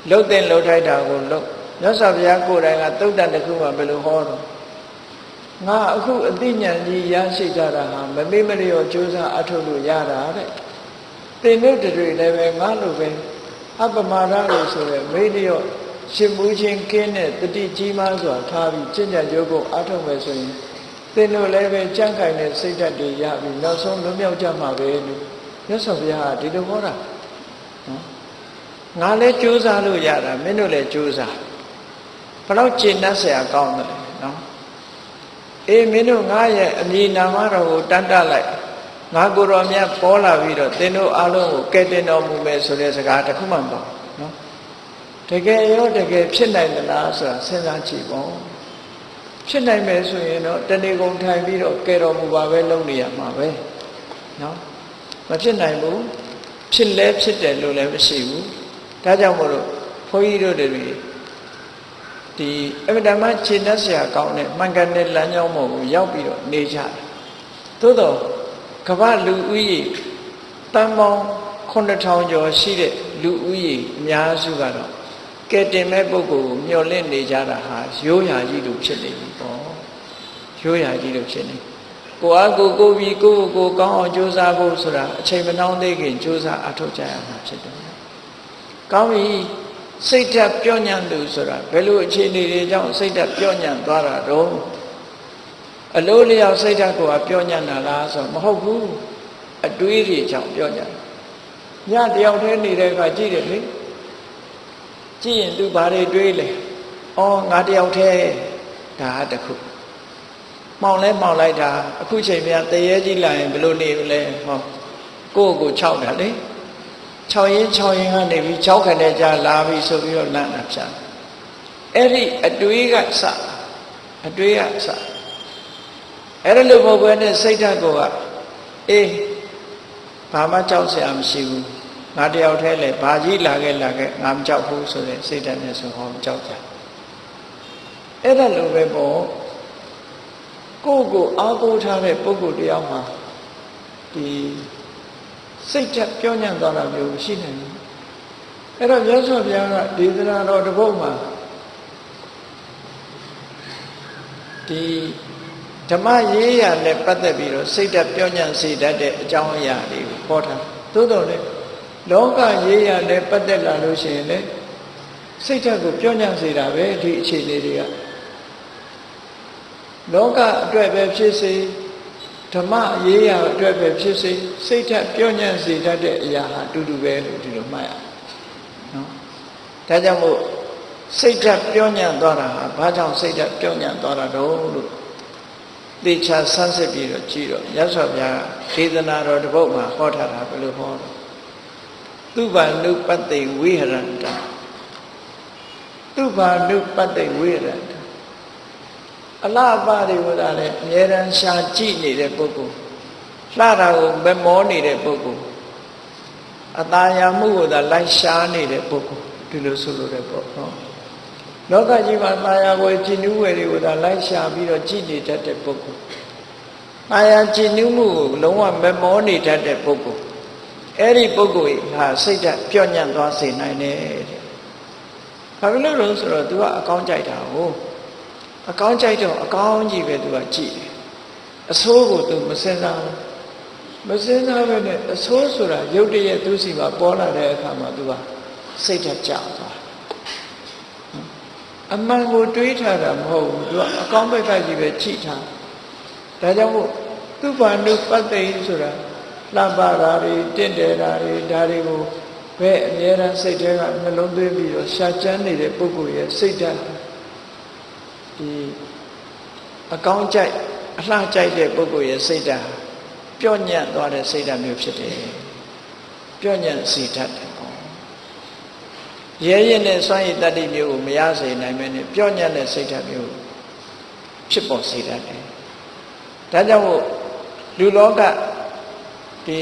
လှုပ်တဲ့လှုပ်ထိုက်တာကိုလှုပ်မြတ်စွာဘုရားကိုယ်တိုင်ကသုတ်တန်တစ်ခုမှဘယ်လိုဟောတော့ ငါအခုအသိဉာဏ်ကြီးရရှိကြတာဟာမမေ့မလျော့ကြိုးစားအထုတ်လို့ရတာတဲ့သင်တို့တွေလည်းပဲငါလိုပဲအပမာဒလို့ဆိုရယ်မေ့လျော့ရှင်မူချင်းကင်းတဲ့တတိကြီးမားစွာထားပြီးကျင့်ကြံကြိုးကိုအထုတ်မယ်ဆိုရင်သင်တို့လည်းပဲကြံ့ခိုင်တဲ့စိတ်ဓာတ်တွေရပြီးနောက်ဆုံးလွတ်မြောက်ကြမှာပဲလို့မြတ်စွာဘုရားကဒီလိုဟောတာနော်ငါလည်းကြိုးစားလို့ရတာမင်းတို့လည်းကြိုးစားဘယ်တော့ကျင့်တတ်ဆရာကောင်းတယ် အေးမင်းတို့ငါရဲ့အမည်နာမတော်ကိုတန်တလိုက်ငါကိုယ်တော်မြတ်ပေါ်လာပြီးတော့သင်တို့အားလုံးကိုကဲတင်တော်မူမယ်ဆိုတဲ့စကားတခုမှမပေါ့နော်တကယ်ရောတကယ်ဖြစ်နိုင်သလားဆိုတာစဉ်းစားကြည့်ပေါ့ဖြစ်နိုင်မယ်ဆိုရင်တော့တဏီကုံထိုင်ပြီးတော့ကဲတော်မူပါပဲလုပ်နေရမှာပဲနော်မဖြစ်နိုင်ဘူးဖြစ်လဲဖြစ်တယ်လို့လည်းမရှိဘူးဒါကြောင့်မို့လို့ဘုန်းကြီးတို့တွေ ဒီအမြဲတမ်းခြေနှက်ဆရာကောင်းတဲ့မှန်ကန်တဲ့လမ်းကြောင်းပေါ်ကိုရောက်ပြီးတော့နေကြတယ်သို့တော့ကမ္ဘာလူဦးရေတန်ပေါင်း9000ကျော်ရှိတဲ့လူဦးရေအများစုကတော့ကဲတင်မဲ့ပုဂ္ဂိုလ်ကိုမျှော်လင့်နေကြတာဟာရိုးရာကြီးလိုဖြစ်နေပြီပေါ့ရိုးရာကြီးလိုဖြစ်နေကိုအားကိုကိုပြီးကိုကိုကိုကောင်းအောင်ကြိုးစားဖို့ဆိုတာအချိန်မနှောင်းသေးခင်ကြိုးစားအထောက်ကြရမှာဖြစ်တယ်ကောင်းပြီ စိတ်ဓာတ်ပြောညံ့သူဆိုတာဘယ်လိုအခြေအနေတွေကြောင့်စိတ်ဓာတ်ပြောညံ့သွားတာတော့အလိုလျောက်စိတ်ဓာတ်ကိုပြောညံ့တာလားဆိုမဟုတ်ဘူးအတွေးတွေကြောင့်ပြောညံ့ညတယောက်တည်းနေတဲ့အခါကြည့်တယ်လေကြည့်ရင်သူဘာတွေတွေးလဲအော်ငါတယောက်တည်းဒါတခုမောင်လဲမောင်လိုက်တာအခုချိန်မြတရေကြီးလာရင်ဘယ်လိုနေလဲဟောကိုယ့်ကိုခြောက်တာလေ 6ရင်း6ရင်းကနေပြီး6ခနဲ့ကြာလာပြီဆိုပြီးတော့လန့်တာဖြတ်အဲ့ဒီအတွေးကစအတွေးကစအဲ့ဒါလိုမဟုတ်ဘဲနဲ့စိတ်ဓာတ်ကိုကအေးဘာမှကြောက်စရာမရှိဘူးငါတယောက်တည်းလေဘာကြီးလာခဲ့လာခဲ့ငါမကြောက်ဘူးဆိုတဲ့စိတ်ဓာတ်နဲ့ဆိုဟောမကြောက်ကြအဲ့ဒါလိုပဲပေါ့ကိုယ့်ကိုအားကိုးထားတဲ့ပုဂ္ဂိုလ်တယောက်မှာဒီ စိတ်ချက်ပြောညံ့သွားတာမျိုးရှိနေတယ်အဲ့တော့မြတ်စွာဘုရားကဒေသနာတော်တစ်ပုဒ်မှာဒီဓမ္မရေးရာနဲ့ပတ်သက်ပြီးတော့စိတ်ဓာတ်ပြောညံ့စေတတ်တဲ့အကြောင်းအရာတွေကိုဟောထားသို့တော်လည်းလောကရေးရာနဲ့ပတ်သက်လာလို့ရှိရင်လည်းစိတ်ဓာတ်ကိုပြောညံ့စေတာပဲဒီအခြေအနေတွေကလောကအတွက်ပဲဖြစ်စေ ဓမ္မရေးရာအတွက်ပဲဖြစ်စေစိတ်ဓာတ်ပြောညံ့စေတတ်တဲ့အရာဟာအတူတူပဲလို့ဒီလိုမှတ်ရနော်ဒါကြောင့်မို့စိတ်ဓာတ်ပြောညံ့သွားတာဟာဘာကြောင့်စိတ်ဓာတ်ပြောညံ့သွားတာတော့လို့သေချာဆန်းစစ်ပြီးတော့ကြည့်တော့မြတ်စွာဘုရားဒေသနာတော်တစ်ပုဒ်မှာဟောထားတာဘယ်လိုဟောလဲသူဘာနုပတ္တိဝိဟရန္တသူဘာနုပတ္တိဝိဟရန္တ အလားအပါတွေကလည်းအမြဲတမ်းရှာကြည့်နေတဲ့ပုဂ္ဂိုလ်လှတာကိုမမောနေတဲ့ပုဂ္ဂိုလ်အตาယာမှုကိုသာလိုက်ရှားနေတဲ့ပုဂ္ဂိုလ်ဒီလိုဆိုလိုတဲ့ပေါ့နော်လောကကြီးမှာตาယာကိုကြည်နူးဝယ်တွေကိုသာလိုက်ရှာပြီးတော့ကြည်နေတတ်တဲ့ပုဂ္ဂိုလ်ตาယာကြည်နူးမှုကိုလုံးဝမမောနေတတ်တဲ့ပုဂ္ဂိုလ်အဲ့ဒီပုဂ္ဂိုလ်ဟာစိတ်ဓာတ်ပြော့ညံ့သွားစေနိုင်တယ်တဲ့ဘာဖြစ်လို့လဲဆိုတော့ तू ကအကောင်းကြိုက်တာဟုတ် အကောင်းကြိုက်တော့အကောင်းကြီးပဲသူကကြည့်တယ်အဆိုးကိုသူမစင်စားဘူးမစင်စားပဲနဲ့အဆိုးဆိုတာရုပ်တရက်သူစီမှာပေါ်လာတဲ့အခါမှာသူကစိတ်ဓာတ်ကြောက်သွားအမှန်ကိုတွေးထားတာမဟုတ်ဘူးသူကအကောင်းဘက်ကကြီးပဲကြည့်ထားဒါကြောင့်မို့သူဘာနုပတ္တိဆိုတာလှပတာတွေတင့်တယ်တာတွေဒါတွေကိုဘယ်အမြဲတမ်းစိတ်ထဲကနှလုံးသွင်းပြီးတော့ရှာချမ်းနေတဲ့ပုဂ္ဂိုလ်ရဲ့စိတ်ဓာတ် ဒီအကောင်းကြိုက်အလှကြိုက်တဲ့ပုဂ္ဂိုလ်ရဲ့စိတ်ဓာတ်ပြော့ညံ့သွားတဲ့စိတ်ဓာတ်မျိုးဖြစ်တယ်ပြော့ညံ့စီတတ်တယ်ပေါ့ရဲရဲနဲ့စွန့်ရည်တတ္တိမျိုးကိုမရစေနိုင်မဲနဲ့ပြော့ညံ့တဲ့စိတ်ဓာတ်မျိုးဖြစ်ပေါ်စေတတ်တယ်ဒါကြောင့်မို့လူလောကဒီ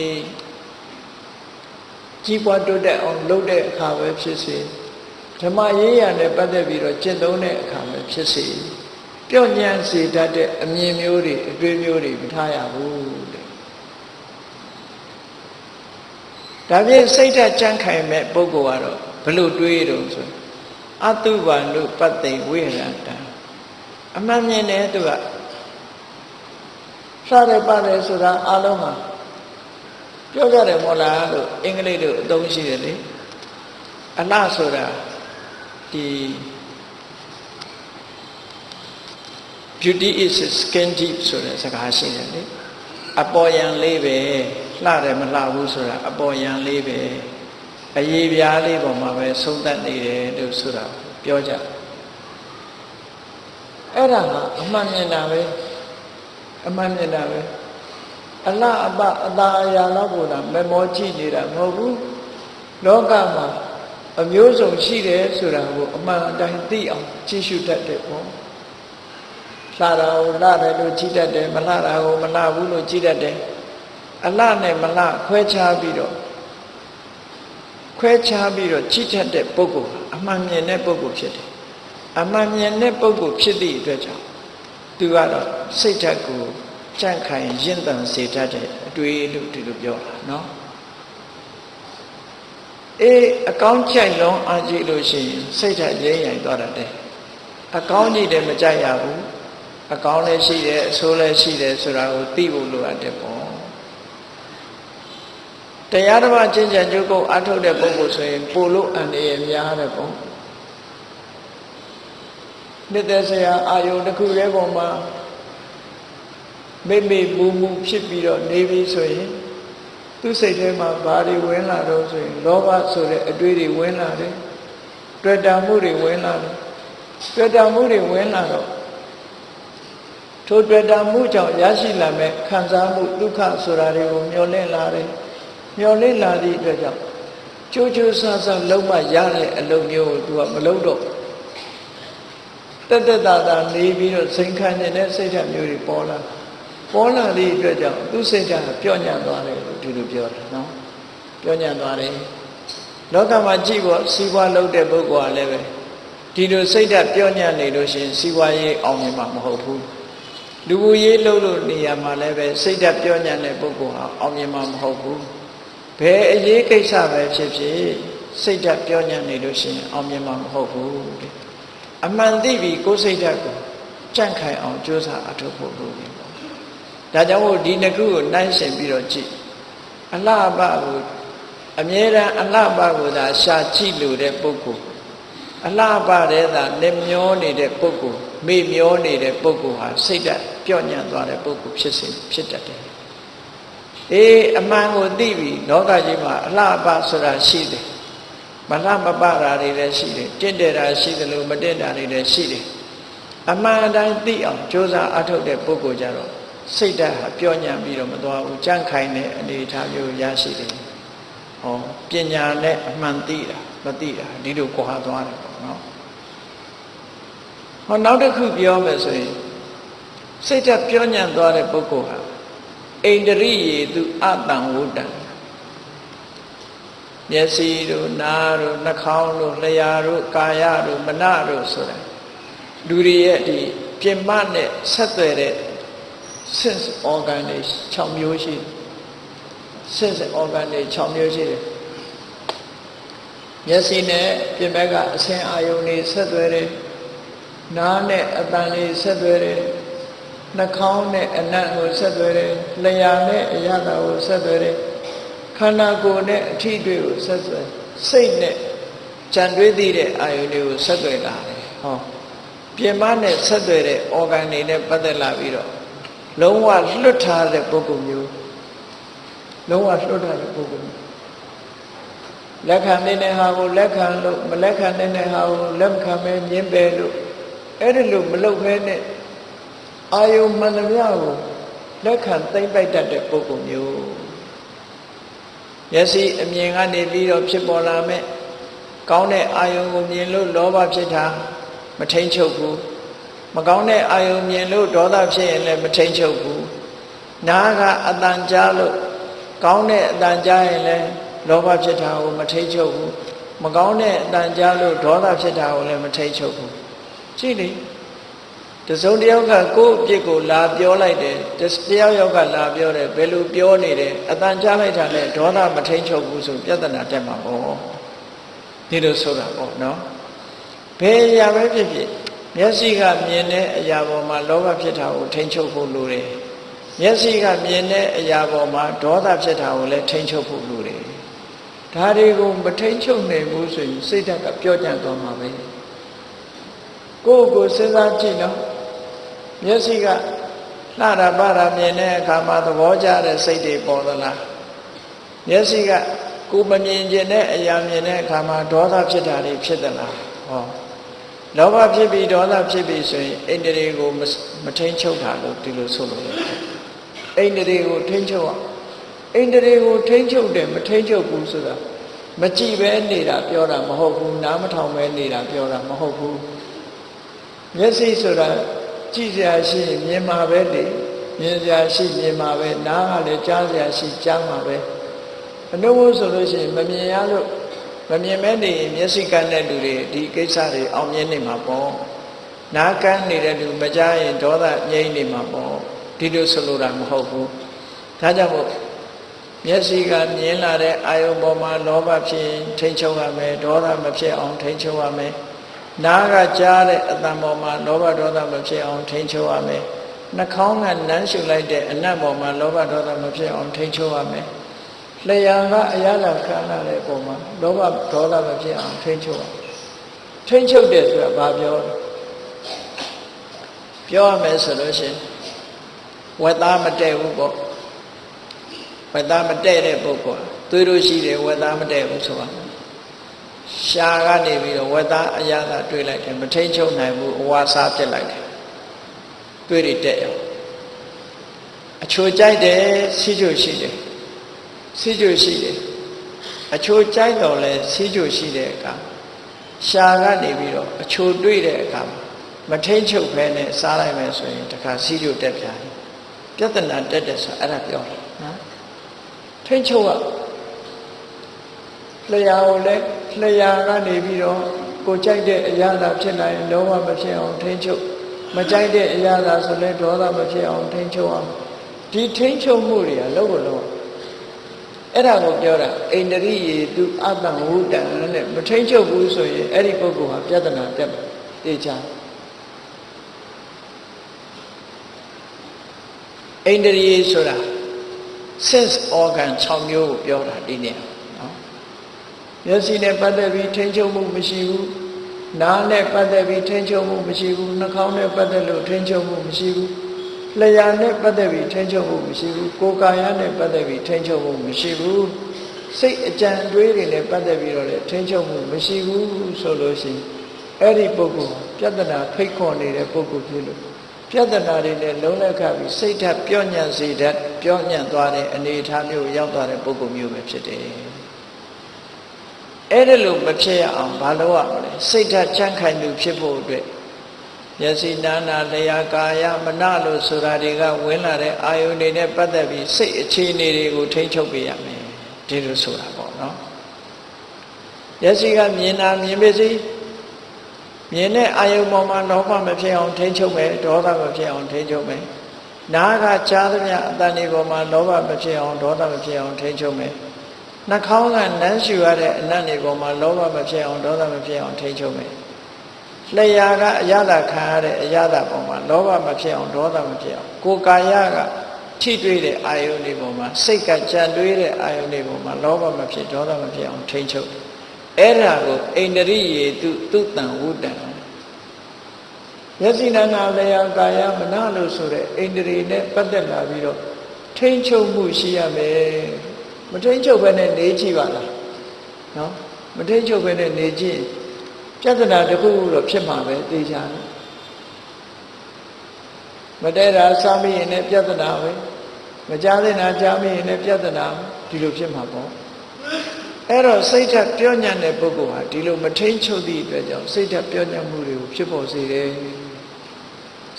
ကြီးပွားတိုးတက်အောင်လုပ်တဲ့အခါပဲဖြစ်စေ ဓမ္မရေးရနဲ့ပတ်သက်ပြီးတော့ကျင့်သုံးတဲ့အခါမှာဖြစ်စေပြော့ညံ့စေတတ်တဲ့အမြင်မျိုးတွေအတွေ့မျိုးတွေမထားရဘူးတဲ့ဒါဖြင့်စိတ်ဓာတ်ကြံ့ခိုင်မဲ့ပုဂ္ဂိုလ်ကတော့ဘလို့တွေးတော့ဆိုအတုပါနုပတ္တိဝိရတံအမှန်မြင်တယ်သူကစားရပါတယ်ဆိုတာအလုံးမှာပြောကြတယ်မို့လားလို့အင်္ဂလိပ်လိုအသုံးရှိတယ်လေအလှဆိုတာ ဒီ beauty is skin deep ဆိုတဲ့စကားရှိတယ်လေအပေါ်ယံလေးပဲလှတယ်မလှဘူးဆိုတာအပေါ်ယံလေးပဲအရေးပြားလေးပေါ်မှာပဲဆုံးသက်နေတယ်လို့ဆိုတာပြောကြအဲ့ဒါကအမှန်မြင်တာပဲအမှန်မြင်တာပဲအလားအပအသာအရာလောက်ကိုသာမမောကြည့်နေတာမဟုတ်ဘူးလောကမှာ အမျိုးစုံရှိတယ်ဆိုတာကိုအမှန်အတိုင်းသိအောင်ကြည့်ရှုတတ်တယ်ပေါ့လှတာကိုလှတယ်လို့ကြည့်တတ်တယ်မလှတာကိုမလှဘူးလို့ကြည့်တတ်တယ်အလှနဲ့မလှခွဲခြားပြီးတော့ခွဲခြားပြီးတော့ကြည့်တတ်တဲ့ပုဂ္ဂိုလ်အမှန်မြင်တဲ့ပုဂ္ဂိုလ်ဖြစ်တယ်အမှန်မြင်တဲ့ပုဂ္ဂိုလ်ဖြစ်သည့်အတွက်ကြောင့်သူကတော့စိတ်ဓာတ်ကိုကြန့်ခိုင်ရင့်တန်စေတတ်တဲ့အတွေ့လို့ဒီလိုပြောတာနော် အေးအကောင်းကြိုက်လုံးအားကြည့်လို့ရှိရင်စိတ်ဓာတ်ရင်းရိုင်သွားတတ်တယ်အကောင်းကြီးတယ်မကြိုက်ရဘူးအကောင်းလည်းရှိတယ်အဆိုးလည်းရှိတယ်ဆိုတာကိုသိဖို့လိုအပ်တယ်ပေါ့တရားဓမ္မကျင့်ကြံကြုတ်ကိုအထုတ်တဲ့ပုဂ္ဂိုလ်ဆိုရင်ပို့လို့အန္တရာယ်များတယ်ပေါ့နှစ်သက်စရာအာယုန်တစ်ခုရဲ့ပုံမှာမိမိမူမူဖြစ်ပြီးတော့နေပြီဆိုရင် သူ့စိတ်ထဲမှာဘာတွေဝင်လာတော့ဆိုရင်လောဘဆိုတဲ့အတွေးတွေဝင်လာတယ်တွေ့တာမှုတွေဝင်လာတယ်တွေ့တာမှုတွေဝင်လာတော့ထိုတွေ့တာမှုကြောင့်ရရှိလာမဲ့ခံစားမှုဒုက္ခဆိုတာတွေကိုမျောလင့်လာတယ်မျောလင့်လာသည့်အတွက်ကြောင့်ကြိုးကြိုးဆဆလုံးမရတဲ့အလုပ်မျိုးကိုသူကမလုပ်တော့တက်တက်တာတာနေပြီးတော့စိန်ခံနေတဲ့စိတ်ဓာတ်မျိုးတွေပေါ်လာ ပေါ်လာသည့်အတွက်ကြောင့်သူစိတ်ဓာတ်ပြော့ညံ့သွားတယ်လို့ဒီလိုပြောတာနော်ပြော့ညံ့သွားတယ်လောကမှာကြည့်ဖို့စီးပွားလုပ်တဲ့ပုဂ္ဂိုလ်ကလည်းပဲဒီလိုစိတ်ဓာတ်ပြော့ညံ့နေလို့ရှိရင်စီးပွားရေးအောင်မြင်မှာမဟုတ်ဘူးလူမှုရေးလုပ်လို့နေရာမှာလည်းပဲစိတ်ဓာတ်ပြော့ညံ့တဲ့ပုဂ္ဂိုလ်ဟာအောင်မြင်မှာမဟုတ်ဘူးဘယ်အရေးကိစ္စပဲဖြစ်ဖြစ်စိတ်ဓာတ်ပြော့ညံ့နေလို့ရှိရင်အောင်မြင်မှာမဟုတ်ဘူးအမှန်သိပြီကိုယ်စိတ်ဓာတ်ကိုကြန့်ခိုင်အောင်ကြိုးစားအထောက်ဖို့လိုတယ်ပေါ့ ဒါကြောင့်မို့ဒီနှစ်ခုကိုနှိုင်းရှင်ပြီးတော့ကြည့်အလှပကိုအမြဲတမ်းအလှပကိုသာရှာကြည့်လို့တဲ့ပုဂ္ဂိုလ်အလှပတဲ့သာလက်မျောနေတဲ့ပုဂ္ဂိုလ်မေ့မျောနေတဲ့ပုဂ္ဂိုလ်ဟာစိတ်ဓာတ်ပြော့ညံ့သွားတဲ့ပုဂ္ဂိုလ်ဖြစ်စေဖြစ်တတ်တယ်အေးအမှန်ကိုသိပြီလောကကြီးမှာအလှပဆိုတာရှိတယ်မလှမပတာတွေလည်းရှိတယ်တင့်တယ်တာရှိတယ်လို့မတင့်တာတွေလည်းရှိတယ်အမှန်တိုင်းသိအောင်ကြိုးစားအထုတ်တဲ့ပုဂ္ဂိုလ်ကြတော့ စိတ်ဓာတ်ဟာပြောညံ့ပြီးတော့မသွားဘူးကြန့်ခိုင်တဲ့အနေအထားမျိုးရရှိတယ်ဟောပညာနဲ့အမှန်သိတာမသိတာဒီလိုကြွားသွားတယ်ပေါ့နော်ဟောနောက်တစ်ခုပြောမယ်ဆိုရင်စိတ်ဓာတ်ပြောညံ့သွားတဲ့ပုဂ္ဂိုလ်ဟာအိန္ဒြိယေသူအတံဝုတ္တံမျက်စိတို့နားတို့နှာခေါင်းတို့လျှာတို့ကာယတို့မနတို့ဆိုတာလူတွေရဲ့ဒီပြင်မနဲ့ဆက်သွယ်တဲ့ sense organ တွေ6မျိုးရှိတယ် sense organ တွေ6မျိုးရှိတယ်မျက်စိနဲ့ပြင်ဘက်ကအဆင်းအာယုန်တွေဆက်သွယ်တယ်နားနဲ့အတန်တွေဆက်သွယ်တယ်နှာခေါင်းနဲ့အနံ့ကိုဆက်သွယ်တယ်လျှာနဲ့အရသာကိုဆက်သွယ်တယ်ခန္ဓာကိုယ်နဲ့အထီးတွေကိုဆက်သွယ်စိတ်နဲ့ကြံတွေးသိတဲ့အာယုန်တွေကိုဆက်သွယ်လာတယ်ဟောပြင်မနဲ့ဆက်သွယ်တဲ့ organ တွေနဲ့ပတ်သက်လာပြီးတော့ လုံးဝလွတ်ထားတဲ့ပုဂ္ဂိုလ်မျိုးလုံးဝလွတ်ထားတဲ့ပုဂ္ဂိုလ်မျိုးလက်ခံနေတဲ့ဟာကိုလက်ခံလို့မလက်ခံနေတဲ့ဟာကိုလက်မခံမဲမြင်ပဲလို့အဲ့ဒီလိုမလုပ်ဘဲနဲ့အာယုံမှန်သမျှကိုလက်ခံသိမ့်ပိုက်တတ်တဲ့ပုဂ္ဂိုလ်မျိုးမျက်စိအမြင်ကနေပြီးတော့ဖြစ်ပေါ်လာမဲ့ကောင်းတဲ့အာယုံကိုမြင်လို့လောဘဖြစ်တာမထိန်ချုပ်ဘူး မကောင်းတဲ့အာယုံမြင်လို့ဒေါသဖြစ်ရင်လည်းမထိန်ချုပ်ဘူးနားကအတန်ကြားလို့ကောင်းတဲ့အတန်ကြားရင်လည်းလောဘဖြစ်တာကိုမထိန်ချုပ်ဘူးမကောင်းတဲ့အတန်ကြားလို့ဒေါသဖြစ်တာကိုလည်းမထိန်ချုပ်ဘူးကြည့်လေတစုံတယောက်ကကိုယ့်အပြစ်ကိုလာပြောလိုက်တယ်တယောက်ယောက်ကလာပြောတယ်ဘယ်လိုပြောနေတယ်အတန်ကြားလိုက်တာနဲ့ဒေါသမထိန်ချုပ်ဘူးဆိုပြဿနာတက်မှာပေါ့ဒီလိုဆိုတာပေါ့နော်ဘယ်အရာပဲဖြစ်ဖြစ် မျက်စိကမြင်တဲ့အရာပေါ်မှာလောဘဖြစ်တာကိုထိန်ချုပ်ဖို့လိုတယ်မျက်စိကမြင်တဲ့အရာပေါ်မှာဒေါသဖြစ်တာကိုလည်းထိန်ချုပ်ဖို့လိုတယ်ဒါတွေကိုမထိန်ချုပ်နိုင်ဘူးဆိုရင်စိတ်ဓာတ်ကပြောကြသွားမှာပဲကိုယ့်ကိုစဉ်းစားကြည့်နော်မျက်စိကလှတာပါတာမြင်တဲ့အခါမှာသဘောကျတဲ့စိတ်တွေပေါ်သလားမျက်စိကကိုမမြင်ကျင်တဲ့အရာမြင်တဲ့အခါမှာဒေါသဖြစ်တာတွေဖြစ်သလားဟော လောဘဖြစ်ပြီးဒေါသဖြစ်ပြီးဆိုရင်အိန္ဒြေကိုမထိန်ချုပ်တာလို့ဒီလိုဆိုလို့ရတယ်အိန္ဒြေကိုထိန်ချုပ်အောင်အိန္ဒြေကိုထိန်ချုပ်တယ်မထိန်ချုပ်ဘူးဆိုတာမကြည့်ပဲနေတာပြောတာမဟုတ်ဘူးနားမထောင်ပဲနေတာပြောတာမဟုတ်ဘူးမျက်စိဆိုတာကြည့်စရာရှိရင်မြင်မှာပဲလေမြင်စရာရှိမြင်မှာပဲနားကလည်းကြားစရာရှိကြားမှာပဲအနှုတ်ဆိုလို့ရှိရင်မမြင်ရလို့ မမြင်မဲနေရင်မျက်စိကန်းတဲ့လူတွေဒီကိစ္စတွေအောင်မြင်နေမှာပေါ့နားကန်းနေတဲ့လူမကြားရင်ဒေါသငြိမ့်နေမှာပေါ့ဒီလိုဆိုလိုတာမဟုတ်ဘူးဒါကြောင့်မို့မျက်စိကမြင်လာတဲ့အာယုံပေါ်မှာလောဘဖြစ်ထိန်ချုပ်ရမယ်ဒေါသမဖြစ်အောင်ထိန်ချုပ်ရမယ်နားကကြားတဲ့အတန်ပေါ်မှာလောဘဒေါသမဖြစ်အောင်ထိန်ချုပ်ရမယ်နှာခေါင်းကနမ်းရှုလိုက်တဲ့အနတ်ပေါ်မှာလောဘဒေါသမဖြစ်အောင်ထိန်ချုပ်ရမယ် လျှာကအရာလာခံရတဲ့အပေါ်မှာလောဘဒေါသမဖြစ်အောင်ထိန်ချုပ်ရထိန်ချုပ်တယ်ဆိုတာဘာပြောလဲပြောရမယ်ဆိုလို့ရှိရင်ဝက်သားမတည့်ဘူးပေါ့ဝက်သားမတည့်တဲ့ပုဂ္ဂိုလ်သွေးလို့ရှိတယ်ဝက်သားမတည့်ဘူးဆိုတာရှားကနေပြီးတော့ဝက်သားအရာသာတွေးလိုက်တယ်မထိန်ချုပ်နိုင်ဘူးအဝါစားပြစ်လိုက်တယ်တွေးတွေတက်ရောအချိုကြိုက်တယ်စီးချိုရှိတယ် စီးချိုရှိတယ်အချိုကြိုက်တော့လဲစီးချိုရှိတဲ့အခါရှားကနေပြီးတော့အချိုတွေးတဲ့အခါမထိန်ချုပ်ဖဲနဲ့စားလိုက်မယ်ဆိုရင်တခါစီးချိုတက်ပြန်ပြဿနာတက်တယ်ဆိုအဲ့ဒါပြောတယ်နော်ထိန်ချုပ်ကလျှာကိုလည်းလျှာကနေပြီးတော့ကိုကြိုက်တဲ့အရာသာဖြစ်နိုင်လုံးဝမဖြစ်အောင်ထိန်ချုပ်မကြိုက်တဲ့အရာသာဆိုလဲဒေါသမဖြစ်အောင်ထိန်ချုပ်အောင်ဒီထိန်ချုပ်မှုတွေကလုံးဝလုံး အဲ့ဒါကိုပြောတာအိန္ဒြိယေသူအတ္တဝုတံနဲ့မထိန်ချုပ်ဘူးဆိုရင်အဲ့ဒီပုဂ္ဂိုလ်ဟာပြဿနာတက်တယ်တေချာအိန္ဒြိယေဆိုတာ sense organ 6မျိုးကိုပြောတာဒီနေ့နော်မျက်စိနဲ့ပတ်သက်ပြီးထိန်းချုပ်မှုမရှိဘူးနားနဲ့ပတ်သက်ပြီးထိန်းချုပ်မှုမရှိဘူးနှာခေါင်းနဲ့ပတ်သက်လို့ထိန်းချုပ်မှုမရှိဘူး လျှာနဲ့ပတ်သက်ပြီးထိန်းချုပ်မှုမရှိဘူးကိုယ်ကာယနဲ့ပတ်သက်ပြီးထိန်းချုပ်မှုမရှိဘူးစိတ်အကြံတွေးတွေနဲ့ပတ်သက်ပြီးတော့လည်းထိန်းချုပ်မှုမရှိဘူးဆိုလို့ရှိရင်အဲ့ဒီပုဂ္ဂိုလ်ပြဿနာဖိတ်ခေါ်နေတဲ့ပုဂ္ဂိုလ်ဖြစ်လို့ပြဿနာတွေနဲ့လုံးလက်ခပြီးစိတ်ဓာတ်ပြော့ညံ့စေတတ်ပြော့ညံ့သွားတဲ့အနေအထားမျိုးရောက်သွားတဲ့ပုဂ္ဂိုလ်မျိုးပဲဖြစ်တယ်အဲ့ဒါလို့မဖြစ်ရအောင်ဘာလုပ်ရမလဲစိတ်ဓာတ်ချမ်းခိုင်မှုဖြစ်ဖို့အတွက် မျက်စိနာနာလျာကာယမနလို့ဆိုတာတွေကဝင်လာတဲ့အာယုန်တွေနဲ့ပတ်သက်ပြီးစိတ်အခြေအနေတွေကိုထိန်းချုပ်ပေးရမယ်ဒီလိုဆိုတာပေါ့နော်မျက်စိကမြင်တာမြင်ပါစေမြင်တဲ့အာယုံပေါ်မှာလောဘမဖြစ်အောင်ထိန်းချုပ်မယ်ဒေါသမဖြစ်အောင်ထိန်းချုပ်မယ်နားကကြားသမျှအတန်ဒီပေါ်မှာလောဘမဖြစ်အောင်ဒေါသမဖြစ်အောင်ထိန်းချုပ်မယ်နှာခေါင်းကနမ်းရှူရတဲ့အနတ်တွေပေါ်မှာလောဘမဖြစ်အောင်ဒေါသမဖြစ်အောင်ထိန်းချုပ်မယ် လျှာကအရသာခံရတဲ့အရသာပေါ်မှာလောဘမဖြစ်အောင်ဒေါသမဖြစ်အောင်ကိုယ်ကာယကထိတွေ့တဲ့အာယုန်တွေပေါ်မှာစိတ်ကကြံတွေးတဲ့အာယုန်တွေပေါ်မှာလောဘမဖြစ်ဒေါသမဖြစ်အောင်ထိန်းချုပ်အဲ့ဒါကိုအိန္ဒြိယေတုသူတံဝုတံယသိနာနာလျာကာယမနလို့ဆိုတဲ့အိန္ဒြေနဲ့ပတ်သက်လာပြီးတော့ထိမ့်ချုပ်မှုရှိရမယ်မထိမ့်ချုပ်ဘဲနဲ့နေကြည့်ပါလားနော်မထိမ့်ချုပ်ဘဲနဲ့နေကြည့် ပြဿနာတစ်ခုခုတော့ဖြစ်မှာပဲသိကြတယ်မတဲတာစားမိရင်လည်းပြဿနာပဲမကြားတဲ့နာကြားမိရင်လည်းပြဿနာဒီလိုဖြစ်မှာပေါ့အဲ့တော့စိတ်ဓာတ်ပြောညံ့တဲ့ပုဂ္ဂိုလ်ဟာဒီလိုမထိန်ချုပ်သည့်အတွက်ကြောင့်စိတ်ဓာတ်ပြောညံ့မှုတွေကိုဖြစ်ပေါ်စေတယ်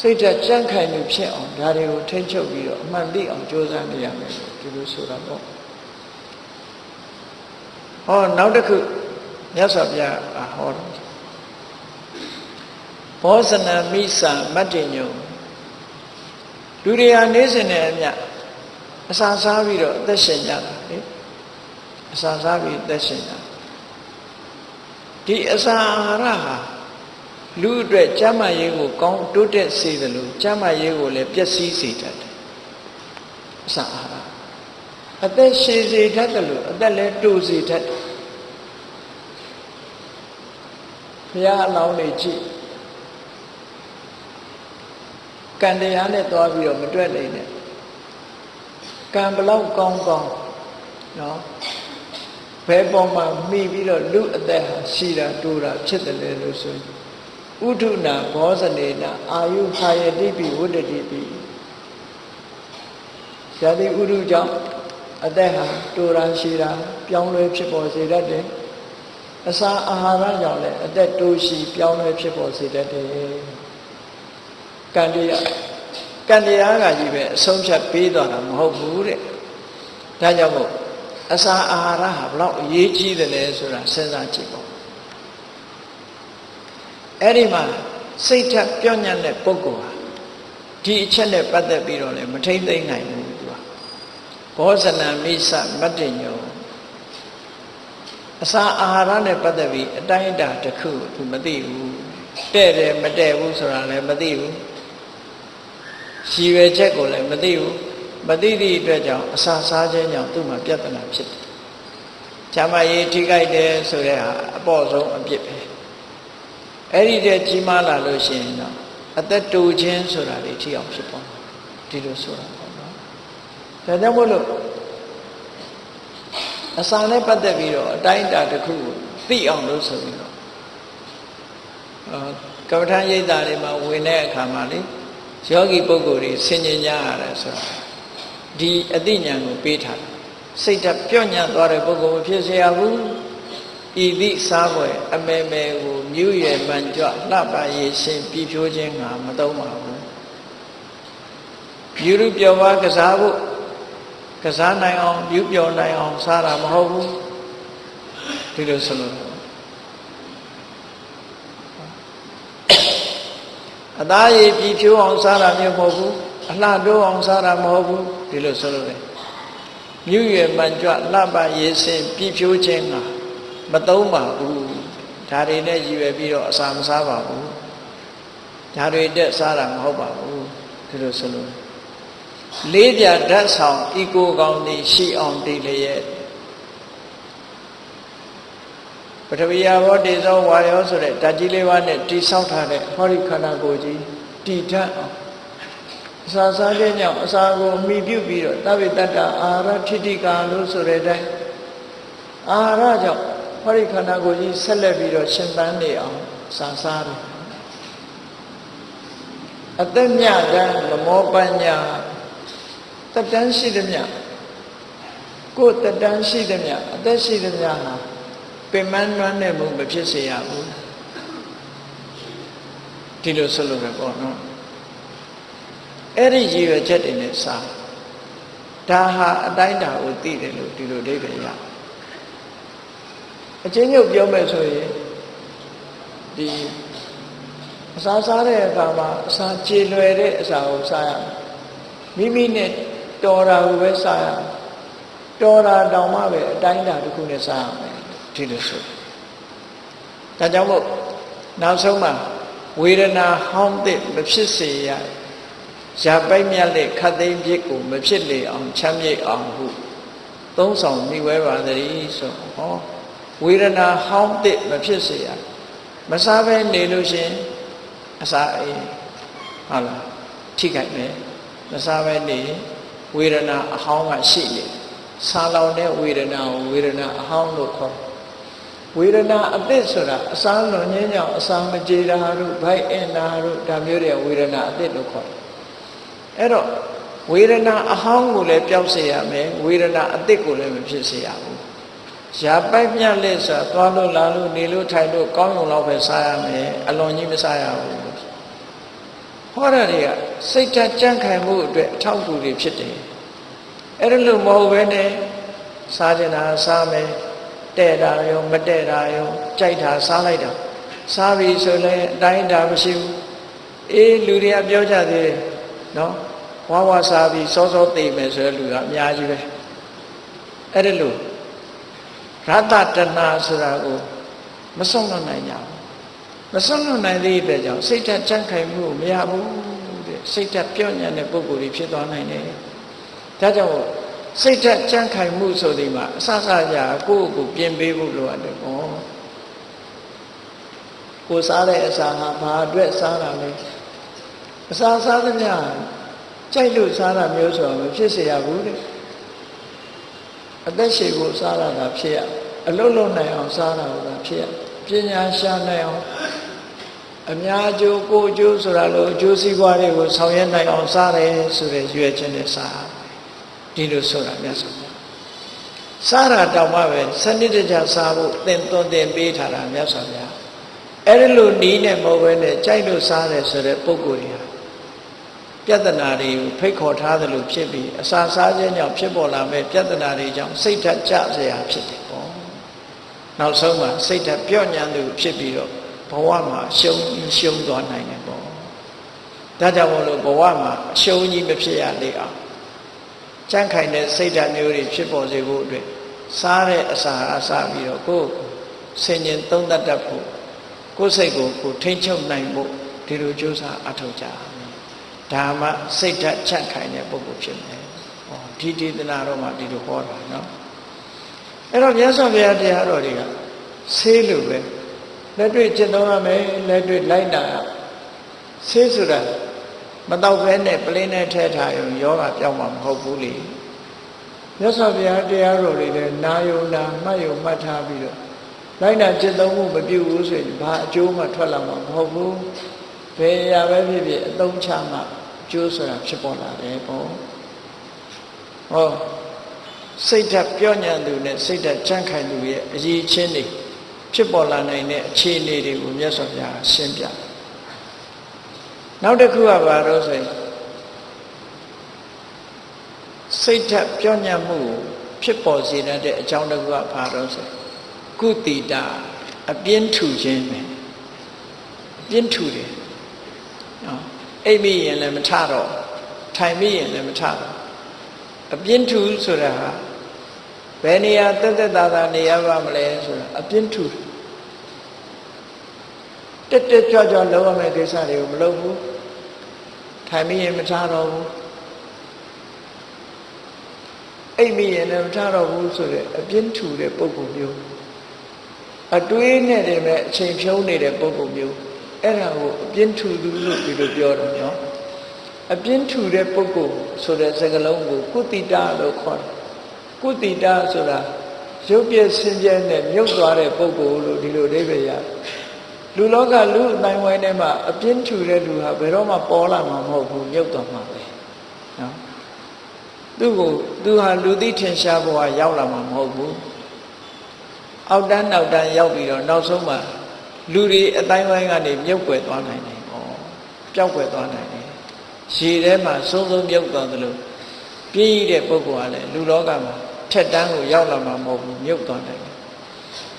စိတ်ဓာတ်ကြန့်ခိုင်မှုဖြစ်အောင်ဒါတွေကိုထိန်ချုပ်ပြီးတော့အမှန်သိအောင်ကြိုးစားနေရမယ်ဒီလိုဆိုတာပေါ့ဟောနောက်တစ်ခုမြတ်စွာဘုရားဟောတယ် ဘောဇနမိစ္ဆာမတ္တညုံလူတွေဟာနေစဉ်နဲ့အမျှအစာစားပြီးတော့အသက်ရှင်ကြတာလေအစာစားပြီးအသက်ရှင်ကြဒီအစာအာဟာရဟာလူအတွက်ကျမ်းမာရေးကိုကောင်းတိုးတက်စေတယ်လို့ကျမ်းမာရေးကိုလည်းပျက်စီးစေတတ်တယ်အစာအာဟာရအသက်ရှည်စေတတ်တယ်လို့အသက်လည်းတိုးစေတတ်တယ်ဘုရားအလောင်းတွေကြည့် ကံတရားနဲ့သွားပြီးတော့မတွက်နိုင်နဲ့ကံဘလောက်ကောင်းကောင်းနော်ဘယ်ပေါ်မှာမိပြီးတော့လူအသက်ဟာရှိတာတိုးတာဖြစ်တယ်လေလို့ဆိုရင်ဥဒုနာဘောဇနေနာအာယုဟာယတိပိဝတ္တတိပိဇာတိဥဒုကြောင့်အသက်ဟာတိုးတာရှိတာပြောင်းလဲဖြစ်ပေါ်စေတတ်တယ်အစာအာဟာရကြောင့်လည်းအသက်တိုးရှိပြောင်းလဲဖြစ်ပေါ်စေတတ်တယ် ကံတရားကံတရားကကြီးပဲအဆုံးဖြတ်ပေးသွားတာမဟုတ်ဘူးတဲ့ဒါကြောင့်မို့အစာအာဟာရဟာဘလောက်အရေးကြီးတယ်လဲဆိုတာစဉ်းစားကြည့်ပေါ့အဲ့ဒီမှာစိတ်ထက်ပြော့ညံ့တဲ့ပုဂ္ဂိုလ်ဟာဒီအချက်နဲ့ပတ်သက်ပြီးတော့လည်းမထိမ့်သိမ့်နိုင်ဘူးသူကဘောဇနံမိစမတ္တညောအစာအာဟာရနဲ့ပတ်သက်ပြီးအတိုင်းအတာတစ်ခုသူမသိဘူးတဲ့တယ်မတဲ့ဘူးဆိုတာလည်းမသိဘူး ရှည်ရွယ်ချက်ကိုလည်းမသိဘူးမသိသည့်အတွက်ကြောင့်အစာစားခြင်းကြောင့်သူ့မှာပြဿနာဖြစ်တယ်။ဈာမရေးထိခိုက်တယ်ဆိုတဲ့ဟာအပေါ့ဆုံးအပြစ်ပဲ။အဲ့ဒီတည်းကြီးမားလာလို့ရှိရင်တော့အသက်တူခြင်းဆိုတာတွေထိအောင်ဖြစ်ပေါ်ဒီလိုဆိုတာပေါ့နော်။ဒါကြောင့်မို့လို့အစာနဲ့ပတ်သက်ပြီးတော့အတိုင်းအတာတစ်ခုကိုသိအောင်လို့ဆိုပြီးတော့ကမ္ဘာထမ်းရိပ်တာတွေမှာဝင်တဲ့အခါမှာလေ ယောဂီပုဂ္ဂိုလ်တွေဆင်ញင်ကြရတယ်ဆိုတာဒီအသိဉာဏ်ကိုပေးထားတယ်စိတ်ဓာတ်ပြော့ညံ့သွားတဲ့ပုဂ္ဂိုလ်မဖြစ်เสียဘူးဤသည့်စားပွဲအမေမေကိုမြူးရယ်မှန်ကြွလှပရေရှင်ပြည်ဖြိုးခြင်းငါမသုံးပါဘူးယူရုပြောပါကစားဖို့ကစားနိုင်အောင်ယူပြောနိုင်အောင်စားတာမဟုတ်ဘူးဒီလိုဆိုလို့ အသားရည်ပြည်ဖြိုးအောင်စားတာမျိုးမဟုတ်ဘူးအလှတိုးအောင်စားတာမဟုတ်ဘူးဒီလိုဆိုလို့လေမြူရယ်မှန်ကြွလှပရေစင်ပြည်ဖြိုးခြင်းကမသုံးပါဘူးဒါတွေနဲ့ရည်ရွယ်ပြီးတော့အစာမစားပါဘူးဒါတွေတက်စားတာမဟုတ်ပါဘူးဒီလိုဆိုလို့လေးပြဓာတ်ဆောင်ဤကိုကောင်းသည်ရှိအောင်တည်လျက် ပထဝီယဘောတေဇောဝါယောဆိုတဲ့ဓာတ်ကြီးလေးပါးနဲ့တိဆောက်ထားတဲ့ဟောဒီခန္ဓာကိုယ်ကြီးတည်ထအောင်အစာစားခြင်းကြောင့်အစာကိုမိပြုပြီးတော့သဗ္ဗတတ္တအာရထိတိကာလို့ဆိုတဲ့အတိုင်းအာရကြောင့်ဟောဒီခန္ဓာကိုယ်ကြီးဆက်လက်ပြီးတော့ရှင်သန်နေအောင်စာစားတယ်အသက်မြတ်တမ်းမမောပညာတတန်းရှိသည်မြတ်ကိုယ်တတန်းရှိသည်မြတ်အသက်ရှိသည်မြတ်ဟာ ပင်မနှွမ်းတဲ့မှုမဖြစ်စေရဘူးဒီလိုဆိုလို့ပဲပေါ့နော်အဲ့ဒီရည်ရွယ်ချက်တွေနဲ့စာဒါဟာအတိုင်းတာကိုသိတယ်လို့ဒီလိုအိဗယ်ရအချင်းချုပ်ပြောမယ်ဆိုရင်ဒီအစာစားတဲ့အခါမှာအစာကြေလွယ်တဲ့အစာကိုစားရမိမိနဲ့တော်တာကိုပဲစားရတော်တာတောင်မှပဲအတိုင်းတာတစ်ခုနဲ့စားရမယ် ဒီလိုဆိုဒါကြောင့်မို့နောက်ဆုံးမှာဝေဒနာဟောင်းတဲ့မဖြစ်စေရရပိုက်မြတ်တဲ့ခတ်သိမ်းဖြစ်ကိုမဖြစ်လေအောင်ချမ်းမြေ့အောင်ဟုသုံးဆောင်မိဝဲပါသည်ဆိုဟောဝေဒနာဟောင်းတဲ့မဖြစ်စေရမစားဘဲနေလို့ရှင်အစာအေးဟုတ်လားထိခိုက်မယ်မစားဘဲနေဝေဒနာအဟောင်းကရှိနေဆာလောင်တဲ့ဝေဒနာကိုဝေဒနာအဟောင်းလို့ခေါ် ဝေဒနာအသစ်ဆိုတာအစာလွန်ခြင်းကြောင့်အစာမကြေတာတို့ဘိုက်အင်နာတို့ဒါမျိုးတွေဝေဒနာအသစ်လို့ခေါ်တယ်အဲ့တော့ဝေဒနာအဟောင်းကိုလည်းပျောက်စေရမယ်ဝေဒနာအသစ်ကိုလည်းမဖြစ်စေရဘူးရာပိုက်မြတ်လက်ဆိုသွားလို့လာလို့နေလို့ထိုင်လို့ကောင်းုံလောက်ပဲစားရမယ်အလွန်ကြီးမစားရဘူးဟောရတွေကစိတ်ဓာတ်ကြံ့ခိုင်မှုအတွက်အထောက်အကူတွေဖြစ်တယ်အဲ့ဒါလို့မဟုတ်ဘဲနဲ့စားကြတာစားမယ် တဲ့တာရောမတဲ့တာရောကြိုက်တာစားလိုက်တာစားပြီဆိုလည်းအတိုင်းတာမရှိဘူးအေးလူတွေကပြောကြသေးတယ်နော်ဝါဝါစားပြီးစောစောသိမယ်ဆိုတဲ့လူကအများကြီးပဲအဲ့ဒါလို့ရတ္တတဏဆိုတာကိုမဆုံးလွတ်နိုင်ကြဘူးမဆုံးလွတ်နိုင်သေးတဲ့ကြောင့်စိတ်ဓာတ်ကြံ့ခိုင်မှုမရဘူးတဲ့စိတ်ဓာတ်ပြော့ညံ့တဲ့ပုံကိုယ်ကြီးဖြစ်သွားနိုင်တယ်ဒါကြောင့် စိတ်ဓာတ်ကြံ့ခိုင်မှုဆိုဒီမှာအစစကြာကိုယ့်ကိုပြင်ပေးဖို့လိုအပ်တယ်ပေါ့ကိုစားတဲ့အစာဟာဘာအတွက်စားတာလဲအစာစားသမျှကြိုက်လို့စားတာမျိုးဆိုတော့မဖြစ်เสียရဘူးတဲ့အသက်ရှည်ကိုစားတာကဖြစ်ရအလုံးလုံးနိုင်အောင်စားတာကဖြစ်ရပညာရှာနိုင်အောင်အများကျိုးကိုကျိုးဆိုတာလို့အကျိုးစီးပွားတွေကိုဆောင်ရွက်နိုင်အောင်စားတယ်ဆိုတဲ့ရွေးချက်နဲ့စား ဒီလိုဆိုတာမြတ်စွာဘုရားစားတာတောင်မှပဲစနစ်တကျစားဖို့သင်သွန်သင်ပေးထားတာမြတ်စွာဘုရားအဲ့ဒီလိုနီးနဲ့မဟုတ်ဘဲနဲ့ကြိုက်လို့စားတယ်ဆိုတဲ့ပုံကိုယ်တွေဟာပြဿနာတွေကိုဖိတ်ခေါ်ထားသလိုဖြစ်ပြီးအစာစားခြင်းကြောင့်ဖြစ်ပေါ်လာမဲ့ပြဿနာတွေကြောင့်စိတ်ဓာတ်ကျစရာဖြစ်တယ်ပေါ့နောက်ဆုံးမှာစိတ်ဓာတ်ပြော့ညံ့သူဖြစ်ပြီးတော့ဘဝမှာရှုံးရှုံးသွားနိုင်တယ်ပေါ့ဒါကြောင့်မို့လို့ဘဝမှာအရှုံးကြီးမဖြစ်ရလေအောင် ကြန့်ခိုင်တဲ့စိတ်ဓာတ်မျိုးတွေဖြစ်ပေါ်စေဖို့အတွက်စားတဲ့အစာအစာပြီးတော့ကိုယ်ဆင်ញင်သုံးသပ်တတ်ဖို့ကိုယ်စိတ်ကိုကိုထိမ့်ချုပ်နိုင်ဖို့ဒီလိုကြိုးစားအထောက်ကြမယ်ဒါမှစိတ်ဓာတ်ကြန့်ခိုင်တဲ့ပုဂ္ဂိုလ်ဖြစ်မယ်ဟောဒီဒေသနာတော့မှဒီလိုဟောတာနော်အဲ့တော့မြတ်စွာဘုရားတရားတော်တွေကဆေးလိုပဲလက်တွေ့ကျင့်သုံးရမယ်လက်တွေ့လိုက်နာဆေးဆိုတာ မတော့ဘဲနဲ့ပလင်းနဲ့ထဲထားရင်ယောဂပြောင်းမှာမဟုတ်ဘူးလေမြတ်စွာဘုရားတရားတော်တွေလည်းနာယုံနာမှတ်ယုံမှတ်ထားပြီးတော့လိုက်နာကျင့်သုံးမှုမပြုဘူးဆိုရင်ဘာအကျိုးမှထွက်လာမှာမဟုတ်ဘူးဘယ်ရာပဲဖြစ်ဖြစ်အသုံးချမှအကျိုးဆိုတာဖြစ်ပေါ်လာတယ်ပေါ့ဟောစိတ်ဓာတ်ပြောညံ့သူနဲ့စိတ်ဓာတ်ကြန့်ခိုင်သူရဲ့အရေးချင်းတွေဖြစ်ပေါ်လာနိုင်တဲ့အခြေအနေတွေကိုမြတ်စွာဘုရားရှင်းပြတယ် နောက်တစ်ခုကဘာလို့ဆိုရင်စိတ်ဓာတ်ပြောညံ့မှုဖြစ်ပေါ်စေတဲ့အကြောင်းတစ်ခုကဘာလို့ဆိုကုတိတာအပြင်းထူခြင်းပဲအပြင်းထူတယ်နော်အိပ်မိရင်လည်းမထတော့ထိုင်မိရင်လည်းမထတော့အပြင်းထူဆိုတာဟာဘယ်နေရာတက်တက်တာတာနေရပါမလဲဆိုတာအပြင်းထူတ က်တက်ကြွကြွလုံးရမယ့်ကိစ္စတွေကိုမလုပ်ဘူးထိုင်မိရင်မထတော့ဘူးအိပ်မိရင်လည်းမထတော့ဘူးဆိုတဲ့အပြင်းထူတဲ့ပုံပုံမျိုးအတွေးနဲ့တည်းမဲ့အချိန်ဖြုံးနေတဲ့ပုံပုံမျိုးအဲ့ဒါကိုအပြင်းထူသူလို့ဒီလိုပြောတယ်နော်အပြင်းထူတဲ့ပုဂ္ဂိုလ်ဆိုတဲ့စကားလုံးကိုကုတိတလို့ခေါ်တယ်ကုတိတဆိုတာရုပ်ပြည့်စင်ပြည့်နဲ့မြုပ်သွားတဲ့ပုဂ္ဂိုလ်လို့ဒီလိုအဓိပ္ပာယ်ရတယ် လူလောကလူအတိုင်းဝိုင်းထဲမှာအပြင်းထူတဲ့လူဟာဘယ်တော့မှပေါ်လာမှာမဟုတ်ဘူးမြုပ်သွားမှာပဲနော်သူ့ကိုသူဟာလူသိထင်ရှားဘဝရောက်လာမှာမဟုတ်ဘူးအောက်တန်းနောက်တန်းရောက်ပြီးတော့နောက်ဆုံးမှလူတွေအတိုင်းဝိုင်းကနေမြုပ်ွယ်သွားနိုင်တယ်။ဩပျောက်ွယ်သွားနိုင်တယ်။ရေထဲမှာဆုံးဆုံးမြုပ်သွားသလိုပြည့်ရတဲ့ပုဂ္ဂိုလ်ကလည်းလူလောကမှာထက်တန်းကိုရောက်လာမှာမဟုတ်ဘူးမြုပ်သွားနိုင်တယ်။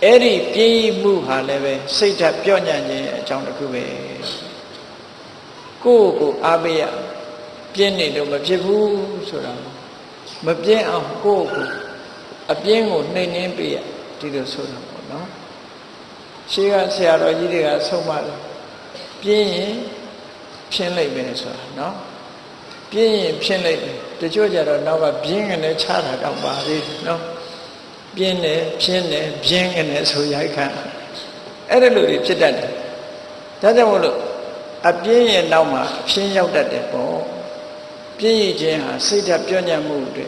အဲ့ဒီပြည့်ရမှုဟာလည်းပဲစိတ်ဓာတ်ပြော့ညံ့ခြင်းအကြောင်းတစ်ခုပဲ။ကိုယ့်ကိုအားပေးရပြင်းနေလို့မဖြစ်ဘူးဆိုတာမပြင်းအောင်ကိုယ့်ကိုအပြင်းကိုနှိမ်နှင်းပေးရဒီလိုဆိုတာပေါ့နော်။ရှေးကဆရာတော်ကြီးတွေကဆုံးမတယ်ပြင်းရင်ဖြင်းလိုက်မယ်ဆိုတာနော်ပြင်းရင်ဖြင်းလိုက်တယ်တချို့ကြတော့နောက်ကပြင်းကနေချတာတော့ပါသေးတယ်နော် ပြင်းတယ်ဖြင်းတယ်ပြင်းကနေဆိုရိုက်ခံအဲ့ဒါလိုတွေဖြစ်တတ်တယ်ဒါကြောင့်မို့လို့အပြင်းရဲ့နောက်မှာအဖြင်းရောက်တတ်တယ်ပေါ့ပြင်းရခြင်းဟာစိတ်ဓာတ်ပြောညံ့မှုတွေ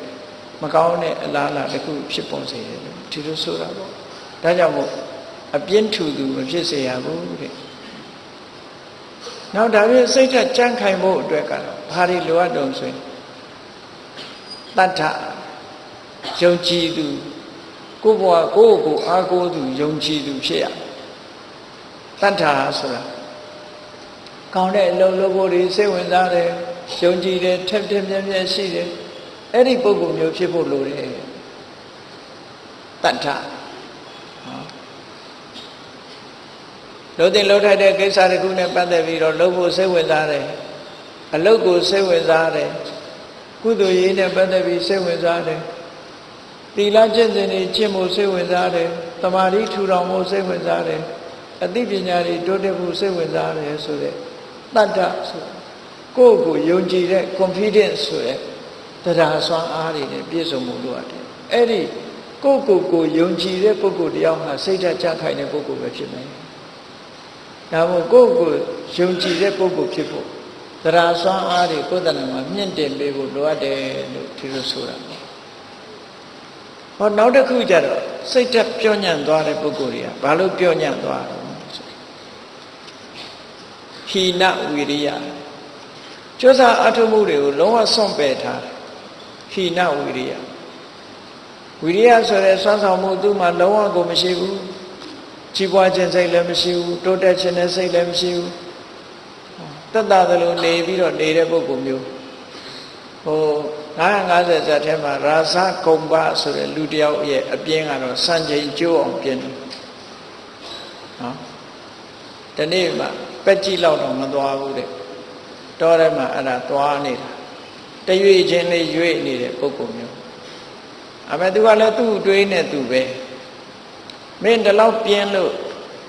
မကောင်းတဲ့အလားအလာတစ်ခုဖြစ်ပေါ်စေတယ်လို့ဒီလိုဆိုတာပေါ့ဒါကြောင့်မို့အပြင်းထူသူမဖြစ်စေရဘူးတဲ့နောက်ဒါပြင်စိတ်ဓာတ်ကြံ့ခိုင်ဖို့အတွက်ကတော့ဘာတွေလိုအပ်တုံဆိုရင်တတ္ထယုံကြည်သူ ကိုယ့်ဘဝကိုယ့်ကိုအားကိုးသူယုံကြည်သူဖြစ်ရတတ္ထဆိုတာကောင်းတဲ့အလုပ်လုပ်ဖို့တွေစိတ်ဝင်စားတယ်ယုံကြည်တယ်ထက်ထက်မြက်မြက်ရှိတယ်အဲ့ဒီပုံကုမျိုးဖြစ်ဖို့လိုတယ်တတ္ထလို့တင်လှုပ်ထိုက်တဲ့ကိစ္စတစ်ခုနဲ့ပတ်သက်ပြီးတော့လှုပ်ဖို့စိတ်ဝင်စားတယ်အလုတ်ကိုစိတ်ဝင်စားတယ်ကုသိုလ်ရေးနဲ့ပတ်သက်ပြီးစိတ်ဝင်စားတယ် သီလကျင့်စဉ်တွေကျင့်ဖို့စိတ်ဝင်စားတယ်တမာတိထူထောင်ဖို့စိတ်ဝင်စားတယ်အသိပညာတွေတိုးတက်ဖို့စိတ်ဝင်စားတယ်ဆိုတဲ့တတ္တဆိုကိုယ့်ကိုယုံကြည်တဲ့ confidence ဆိုတဲ့တရားစွမ်းအားတွေနဲ့ပြည့်စုံမှုလိုအပ်တယ်အဲ့ဒီကိုယ့်ကိုယ်ကိုယုံကြည်တဲ့ပုဂ္ဂိုလ်တယောက်ဟာစိတ်ဓာတ်ကြခိုင်တဲ့ပုဂ္ဂိုလ်ပဲဖြစ်မယ်ဒါမို့ကိုယ့်ကိုယုံကြည်တဲ့ပုဂ္ဂိုလ်ဖြစ်ဖို့တရားစွမ်းအားတွေကိုယ်တဏ္ဍာမှာမြင့်တင်ပေးဖို့လိုအပ်တယ်လို့ဒီလိုဆိုတာပေါ့ ဟောနောက်တစ်ခုကျတော့စိတ်သက်ပြောညံ့သွားတဲ့ပုဂ္ဂိုလ်တွေကဘာလို့ပြောညံ့သွားတော့ဟိနဝိရိယကျိုးစားအထုမှုတွေကိုလုံးဝစွန့်ပယ်ထားတယ်ဟိနဝိရိယဝိရိယဆိုတဲ့စွမ်းဆောင်မှုသူ့မှာလုံးဝကိုမရှိဘူးကြီးပွားခြင်းစိတ်လည်းမရှိဘူးတိုးတက်ခြင်းနဲ့စိတ်လည်းမရှိဘူးတတ်တာသလိုနေပြီးတော့နေတဲ့ပုဂ္ဂိုလ်မျိုးဟို 950ဇာတ်ထဲမှာရာဇကုံပါဆိုတဲ့လူတယောက်ရဲ့အပြင်းကတော့စံချိန်ကျိုးအောင်ပြင်းတယ်နော်ဒီနေ့မှပက်ကြည့်လောက်တော့မသွားဘူးတဲ့တောထဲမှာအဲ့ဒါသွားနေတာတရွေချင်းလေးရွေ့နေတဲ့ပုဂ္ဂိုလ်မျိုးအမေသူကလည်းသူ့တွေးနဲ့သူပဲမင်းဒီလောက်ပြင်းလို့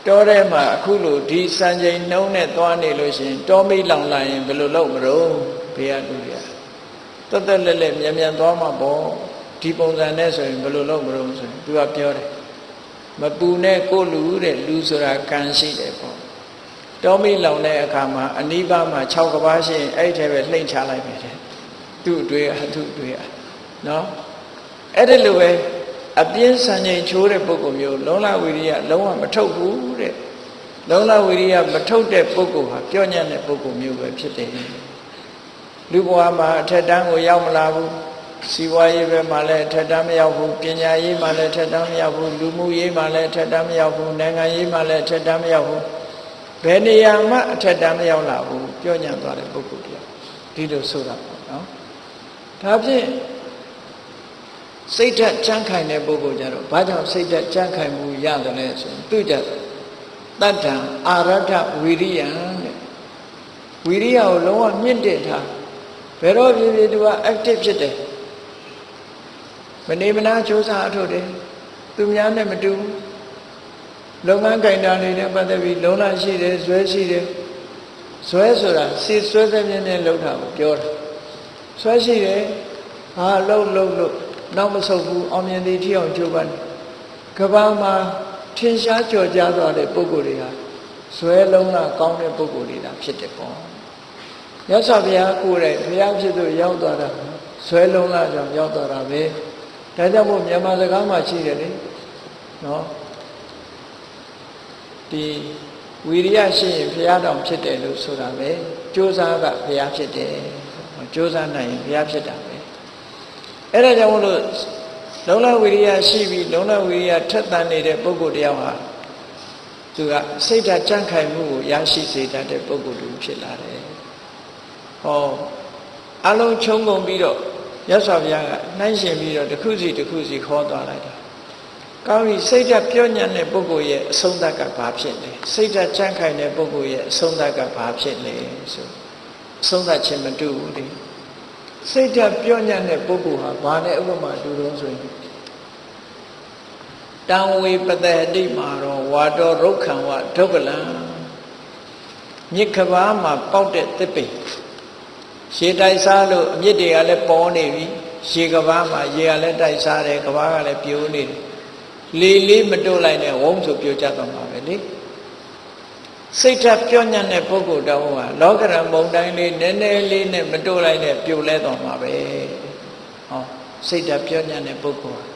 တောထဲမှာအခုလိုဒီစံချိန်နှုံးနဲ့သွားနေလို့ရှိရင်တောမိတ်လောင်လာရင်ဘယ်လိုလုပ်မလို့ဘေးကလူ တွေကတက်တက်လက်လက်မြန်မြန်သွားမှာပေါ့ဒီပုံစံနဲ့ဆိုရင်ဘယ်လိုလုပ်မလို့ဆိုရင်သူကပြောတယ်မပူနဲ့ကိုလူတဲ့လူဆိုတာကံရှိတယ်ပေါ့တောမိတ်လောင်တဲ့အခါမှာအနိဗ္ဗာန်မှာ6ကဘာရှိရင်အဲ့ထဲပဲလှိမ့်ချလိုက်ပြီတဲ့သူ့အတွေ့အသူ့အတွေ့အနော်အဲ့ဒီလိုပဲအပြင်းစံချိန်ချိုးတဲ့ပုဂ္ဂိုလ်မျိုးလုံလဝိရိယလုံးဝမထုတ်ဘူးတဲ့လုံလဝိရိယမထုတ်တဲ့ပုဂ္ဂိုလ်ဟာပြောညံ့တဲ့ပုဂ္ဂိုလ်မျိုးပဲဖြစ်တယ် လူဘဝမှာအထက်တန်းကိုရောက်မလာဘူးစီဝါရေးဘက်မှာလည်းအထက်တန်းမရောက်ဘူးပညာရေးမှာလည်းအထက်တန်းမရောက်ဘူးလူမှုရေးမှာလည်းအထက်တန်းမရောက်ဘူးနိုင်ငံရေးမှာလည်းအထက်တန်းမရောက်ဘူးဘယ်နေရာမှအထက်တန်းမရောက်လာဘူးပြောညံ့သွားတဲ့ပုဂ္ဂိုလ်တရားဒီလိုဆိုတာပေါ့နော်ဒါဖြင့်စိတ်ဓာတ်ကြမ်းခိုင်တဲ့ပုဂ္ဂိုလ်ကြတော့ဘာကြောင့်စိတ်ဓာတ်ကြမ်းခိုင်မှုရတယ်လဲဆိုရင်သူကြတတ္တံအာရထဝီရိယံတဲ့ဝီရိယကိုလုံးဝမြင့်တင်ထား ဘယ်တော့ဖြစ်ဖြစ်သူက active ဖြစ်တယ်မနေမနာစ조사အထုတ်တယ်သူများနဲ့မတူလုပ်ငန်းကင်တာတွေနဲ့ပတ်သက်ပြီးလုံးလာရှိတယ်ဇွဲရှိတယ်ဇွဲဆိုတာစီဆွဲတဲ့မြင်းနဲ့လှုပ်တာကိုပြောတာဇွဲရှိတယ်ဟာလှုပ်လှုပ်လှုပ်နောက်မဆုတ်ဘူးအောင်မြင်သည်ထီအောင်ကြိုးပမ်းကဘာမှာထင်ရှားကြော်ကြားသွားတဲ့ပုဂ္ဂိုလ်တွေဟာဇွဲလုံးလာကောင်းတဲ့ပုဂ္ဂိုလ်တွေတာဖြစ်တယ်ပေါ့ ရသော်ဘုရားကိုယ်တိုင်ဘုရားဖြစ်သူရောက်သွားတာဇွဲလုံးလာကြောင့်ရောက်သွားတာပဲဒါကြောင့်မို့မြန်မာစကားမှာရှိတယ်လေနော်ဒီဝီရိယရှိရင်ဘုရားတော်ဖြစ်တယ်လို့ဆိုတာပဲကြိုးစားကဘုရားဖြစ်တယ်ကြိုးစားနိုင်ရင်ဘုရားဖြစ်တာပဲအဲ့ဒါကြောင့်မို့လို့လုံလဝိရိယရှိပြီးလုံလဝိရိယထက်သန်နေတဲ့ပုဂ္ဂိုလ်တယောက်ဟာသူကစိတ်ဓာတ်ကြံ့ခိုင်မှုကိုရရှိစေတတ်တဲ့ပုဂ္ဂိုလ်တူဖြစ်လာတယ်။ ဟောအလုံးချုံငုံပြီးတော့ရသော်ဘုရားကနှိုင်းရှင်ပြီးတော့တစ်ခုစီတစ်ခုစီခေါ်သွားလိုက်တာ။ကောင်းပြီစိတ်ဓာတ်ပြောညံ့တဲ့ပုဂ္ဂိုလ်ရဲ့အဆုံးသတ်ကဘာဖြစ်လဲ။စိတ်ဓာတ်ကြံ့ခိုင်တဲ့ပုဂ္ဂိုလ်ရဲ့အဆုံးသတ်ကဘာဖြစ်လဲဆိုအဆုံးသတ်ခြင်းမတူဘူးလေ။စိတ်ဓာတ်ပြောညံ့တဲ့ပုဂ္ဂိုလ်ဟာဘာနဲ့ဥပမာတူတော့ဆိုရင်တံဝေပတတိမာရောဝါတော်ရုက္ခံဝဒုက္ကလံမြစ်ကဘာမှာပေါက်တဲ့တစ်ပိ ရှေတိုက်စားလို့အမြစ်တွေကလည်းပေါ်နေပြီရှေကဘာမှာရေကလည်းတိုက်စားတယ်ကဘာကလည်းပြိုးနေတယ်လေလေးမတို့လိုက်နဲ့ဝုန်းဆိုပြိုကျသွားမှာပဲလေစိတ်ဓာတ်ပြောညံ့တဲ့ပုဂ္ဂိုလ်တော်ဟာလောကရန်မုံတိုင်းလေးနည်းနည်းလေးနဲ့မတို့လိုက်နဲ့ပြိုလဲသွားမှာပဲဟောစိတ်ဓာတ်ပြောညံ့တဲ့ပုဂ္ဂိုလ်ဟာ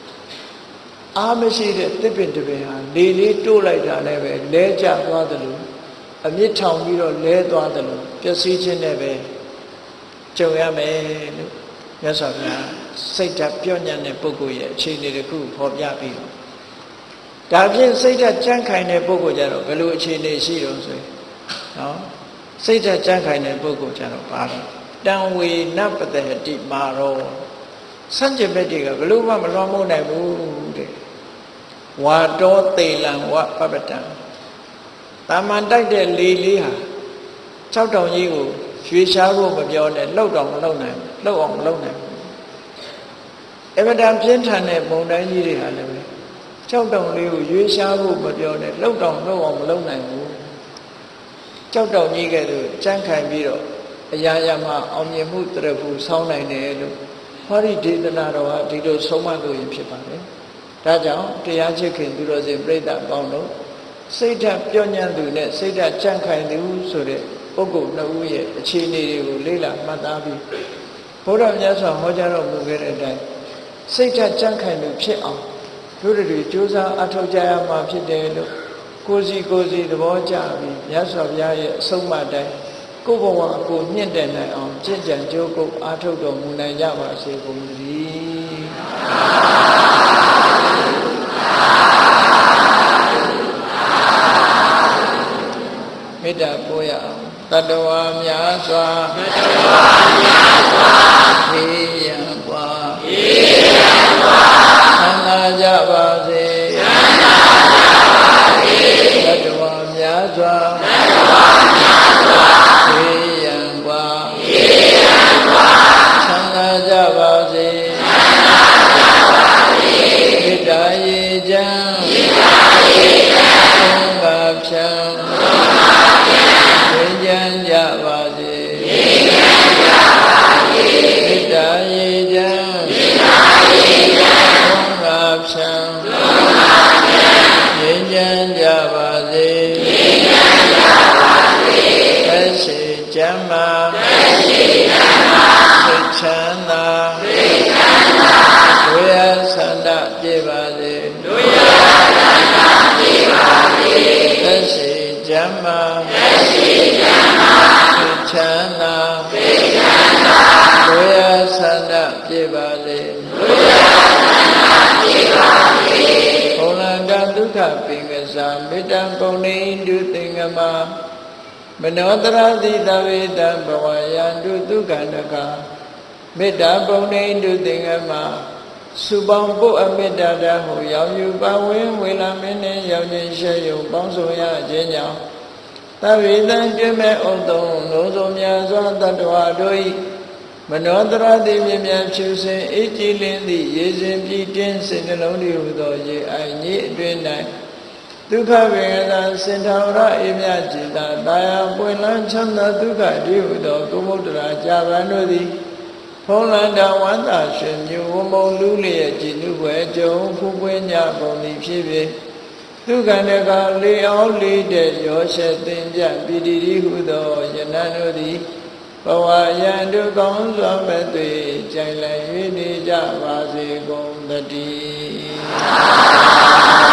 အားမရှိတဲ့တစ်ပင်တစ်ပင်ဟာလေလေးတိုးလိုက်တာလည်းပဲလဲကျသွားတယ်လို့အမြင့်ထောင်ပြီးတော့လဲသွားတယ်လို့ပျက်စီးခြင်းနဲ့ပဲ ကြုံရမယ်လို့မြတ်စွာဘုရားစိတ်ဓာတ်ပြောညံ့တဲ့ပုဂ္ဂိုလ်ရဲ့အခြေအနေတစ်ခုဖော်ပြပြီးတော့ဒါဖြင့်စိတ်ဓာတ်ကြမ်းခိုင်တဲ့ပုဂ္ဂိုလ်ကြတော့ဘယ်လိုအခြေအနေရှိတော့ဆိုရင်နော်စိတ်ဓာတ်ကြမ်းခိုင်တဲ့ပုဂ္ဂိုလ်ကြတော့ပါတော့တံဝေနပတဟတိမာရောစัจ jin ဘက်တွေကဘယ်လို့မှမလွှမ်းမိုးနိုင်ဘူးတဲ့ဝါတောသေလံဝပပတံတာမန်တိုက်တဲ့လေလေးဟာ၆တောင်ကြီးကို ရွှေရှားဖို့မပြောနဲ့လှုပ်တော့မလှုပ်နိုင်လှုပ်အောင်မလှုပ်နိုင်အမတန်ပြင်းထန်တဲ့ပုံတိုင်းကြီးတွေဟာလည်းပဲ၆တောင်လေးကိုရွှေရှားဖို့မပြောနဲ့လှုပ်တော့လှုပ်အောင်မလှုပ်နိုင်ဘူးကြောက်တောင်ကြီးကဲ့သို့ကြမ်းခံပြီးတော့အရာရာမှာအောင်မြင်မှုတရဖူဆောင်းနိုင်တယ်လို့ဟောဒီဒေသနာတော်ဟာဒီလိုဆုံးမလို့ရင်ဖြစ်ပါတယ်ဒါကြောင့်တရားချစ်ခင်သူတော်စင်ပြိဿပေါင်းတို့စိတ်ဓာတ်ပြောညံ့သူနဲ့စိတ်ဓာတ်ကြန့်ခိုင်သူဆိုတဲ့ ပုဂ္ဂိုလ်နှစ်ဦးရဲ့အခြေအနေတွေကိုလေ့လာမှတ်သားပြီးဘုရားမြတ်စွာဟောကြားတော်မူခဲ့တဲ့အတိုင်းစိတ်ဓာတ်ကြန့်ခိုင်သူဖြစ်အောင်တို့တွေကြိုးစားအထောက်ကြရမှာဖြစ်တယ်လို့ကိုစီကိုစီသဘောကျပြီးမြတ်စွာဘုရားရဲ့အဆုံးအမတိုင်းကိုယ်ဘဝကိုမြင့်တယ်နိုင်အောင်ကြင်ကြံကြိုးကုပ်အားထုတ်တော်မူနိုင်ကြပါစေကုန်သတည်းမေတ္တာပို့ရအောင် တတဝါများစွာတတဝါများစွာခေယံပွားခေယံပွားသံသာကြပါစေ ကျမ်းမာသက်ရှိကျမ်းမာသိချမ်းသာသိချမ်းသာဒုရဆန္ဒပြပါစေဒုရဆန္ဒပြပါစေသက်ရှိကျမ်းမာသက်ရှိကျမ်းမာသိချမ်းသာသိချမ်းသာဒုရဆန္ဒပြပါစေဒုရဆန္ဒပြပါစေဘုလံကဒုက္ခပင်ကစားမေတ္တာပုံနေတုသင်္ကမာ မနောတရာတိတဝေတံဘဝယံတုဒုက္ခန္တကမေတ္တာပုံနေတုသင်္ကမစုပေါင်းပုအမေတ္တာတဟုရောက်ယူပါဝင်ဝေလာမင်းနှင့်ရောက်ခြင်းရှေယုံပေါင်းစုံရခြင်းကြောင့်သဗ္ဗေတံကျွမဲ့ဥတုံလုံးစုံများစွာတတ္တဝါတို့၏မနောတရတိမြမြဖြူစင်အေးကြည်လင်းသည့်ရေစဉ်ပြည့်တင်းစေနှလုံးတည်းဟူသောရေအိုင်ကြီးအတွင်၌ ဒုက္ခဝေဒနာစင်ထောရအေးမြจิตာတာယာပွင့်လန်းချမ်းသာဒုက္ခတည်းဟူသောကုမုဒ္ဒရာကြာပန်တို့သည်ဖုံးလန္တဝန္တာရှင်မျိုးဝမုံလူလျက်ကြည်နုဘွယ်ကြုံဖူးပွင့်ညပုံသည်ဖြစ်ဖြစ်ဒုက္ခန္တကလေအောင်လေးတဲ့ရောရှက်သင်ကြပိတိတိဟုသောယနံတို့သည်ဘဝယံဒုကောင်းစွာမဲ့သွေကြိုင်လည်း၍နေကြပါစေကုန်တည်း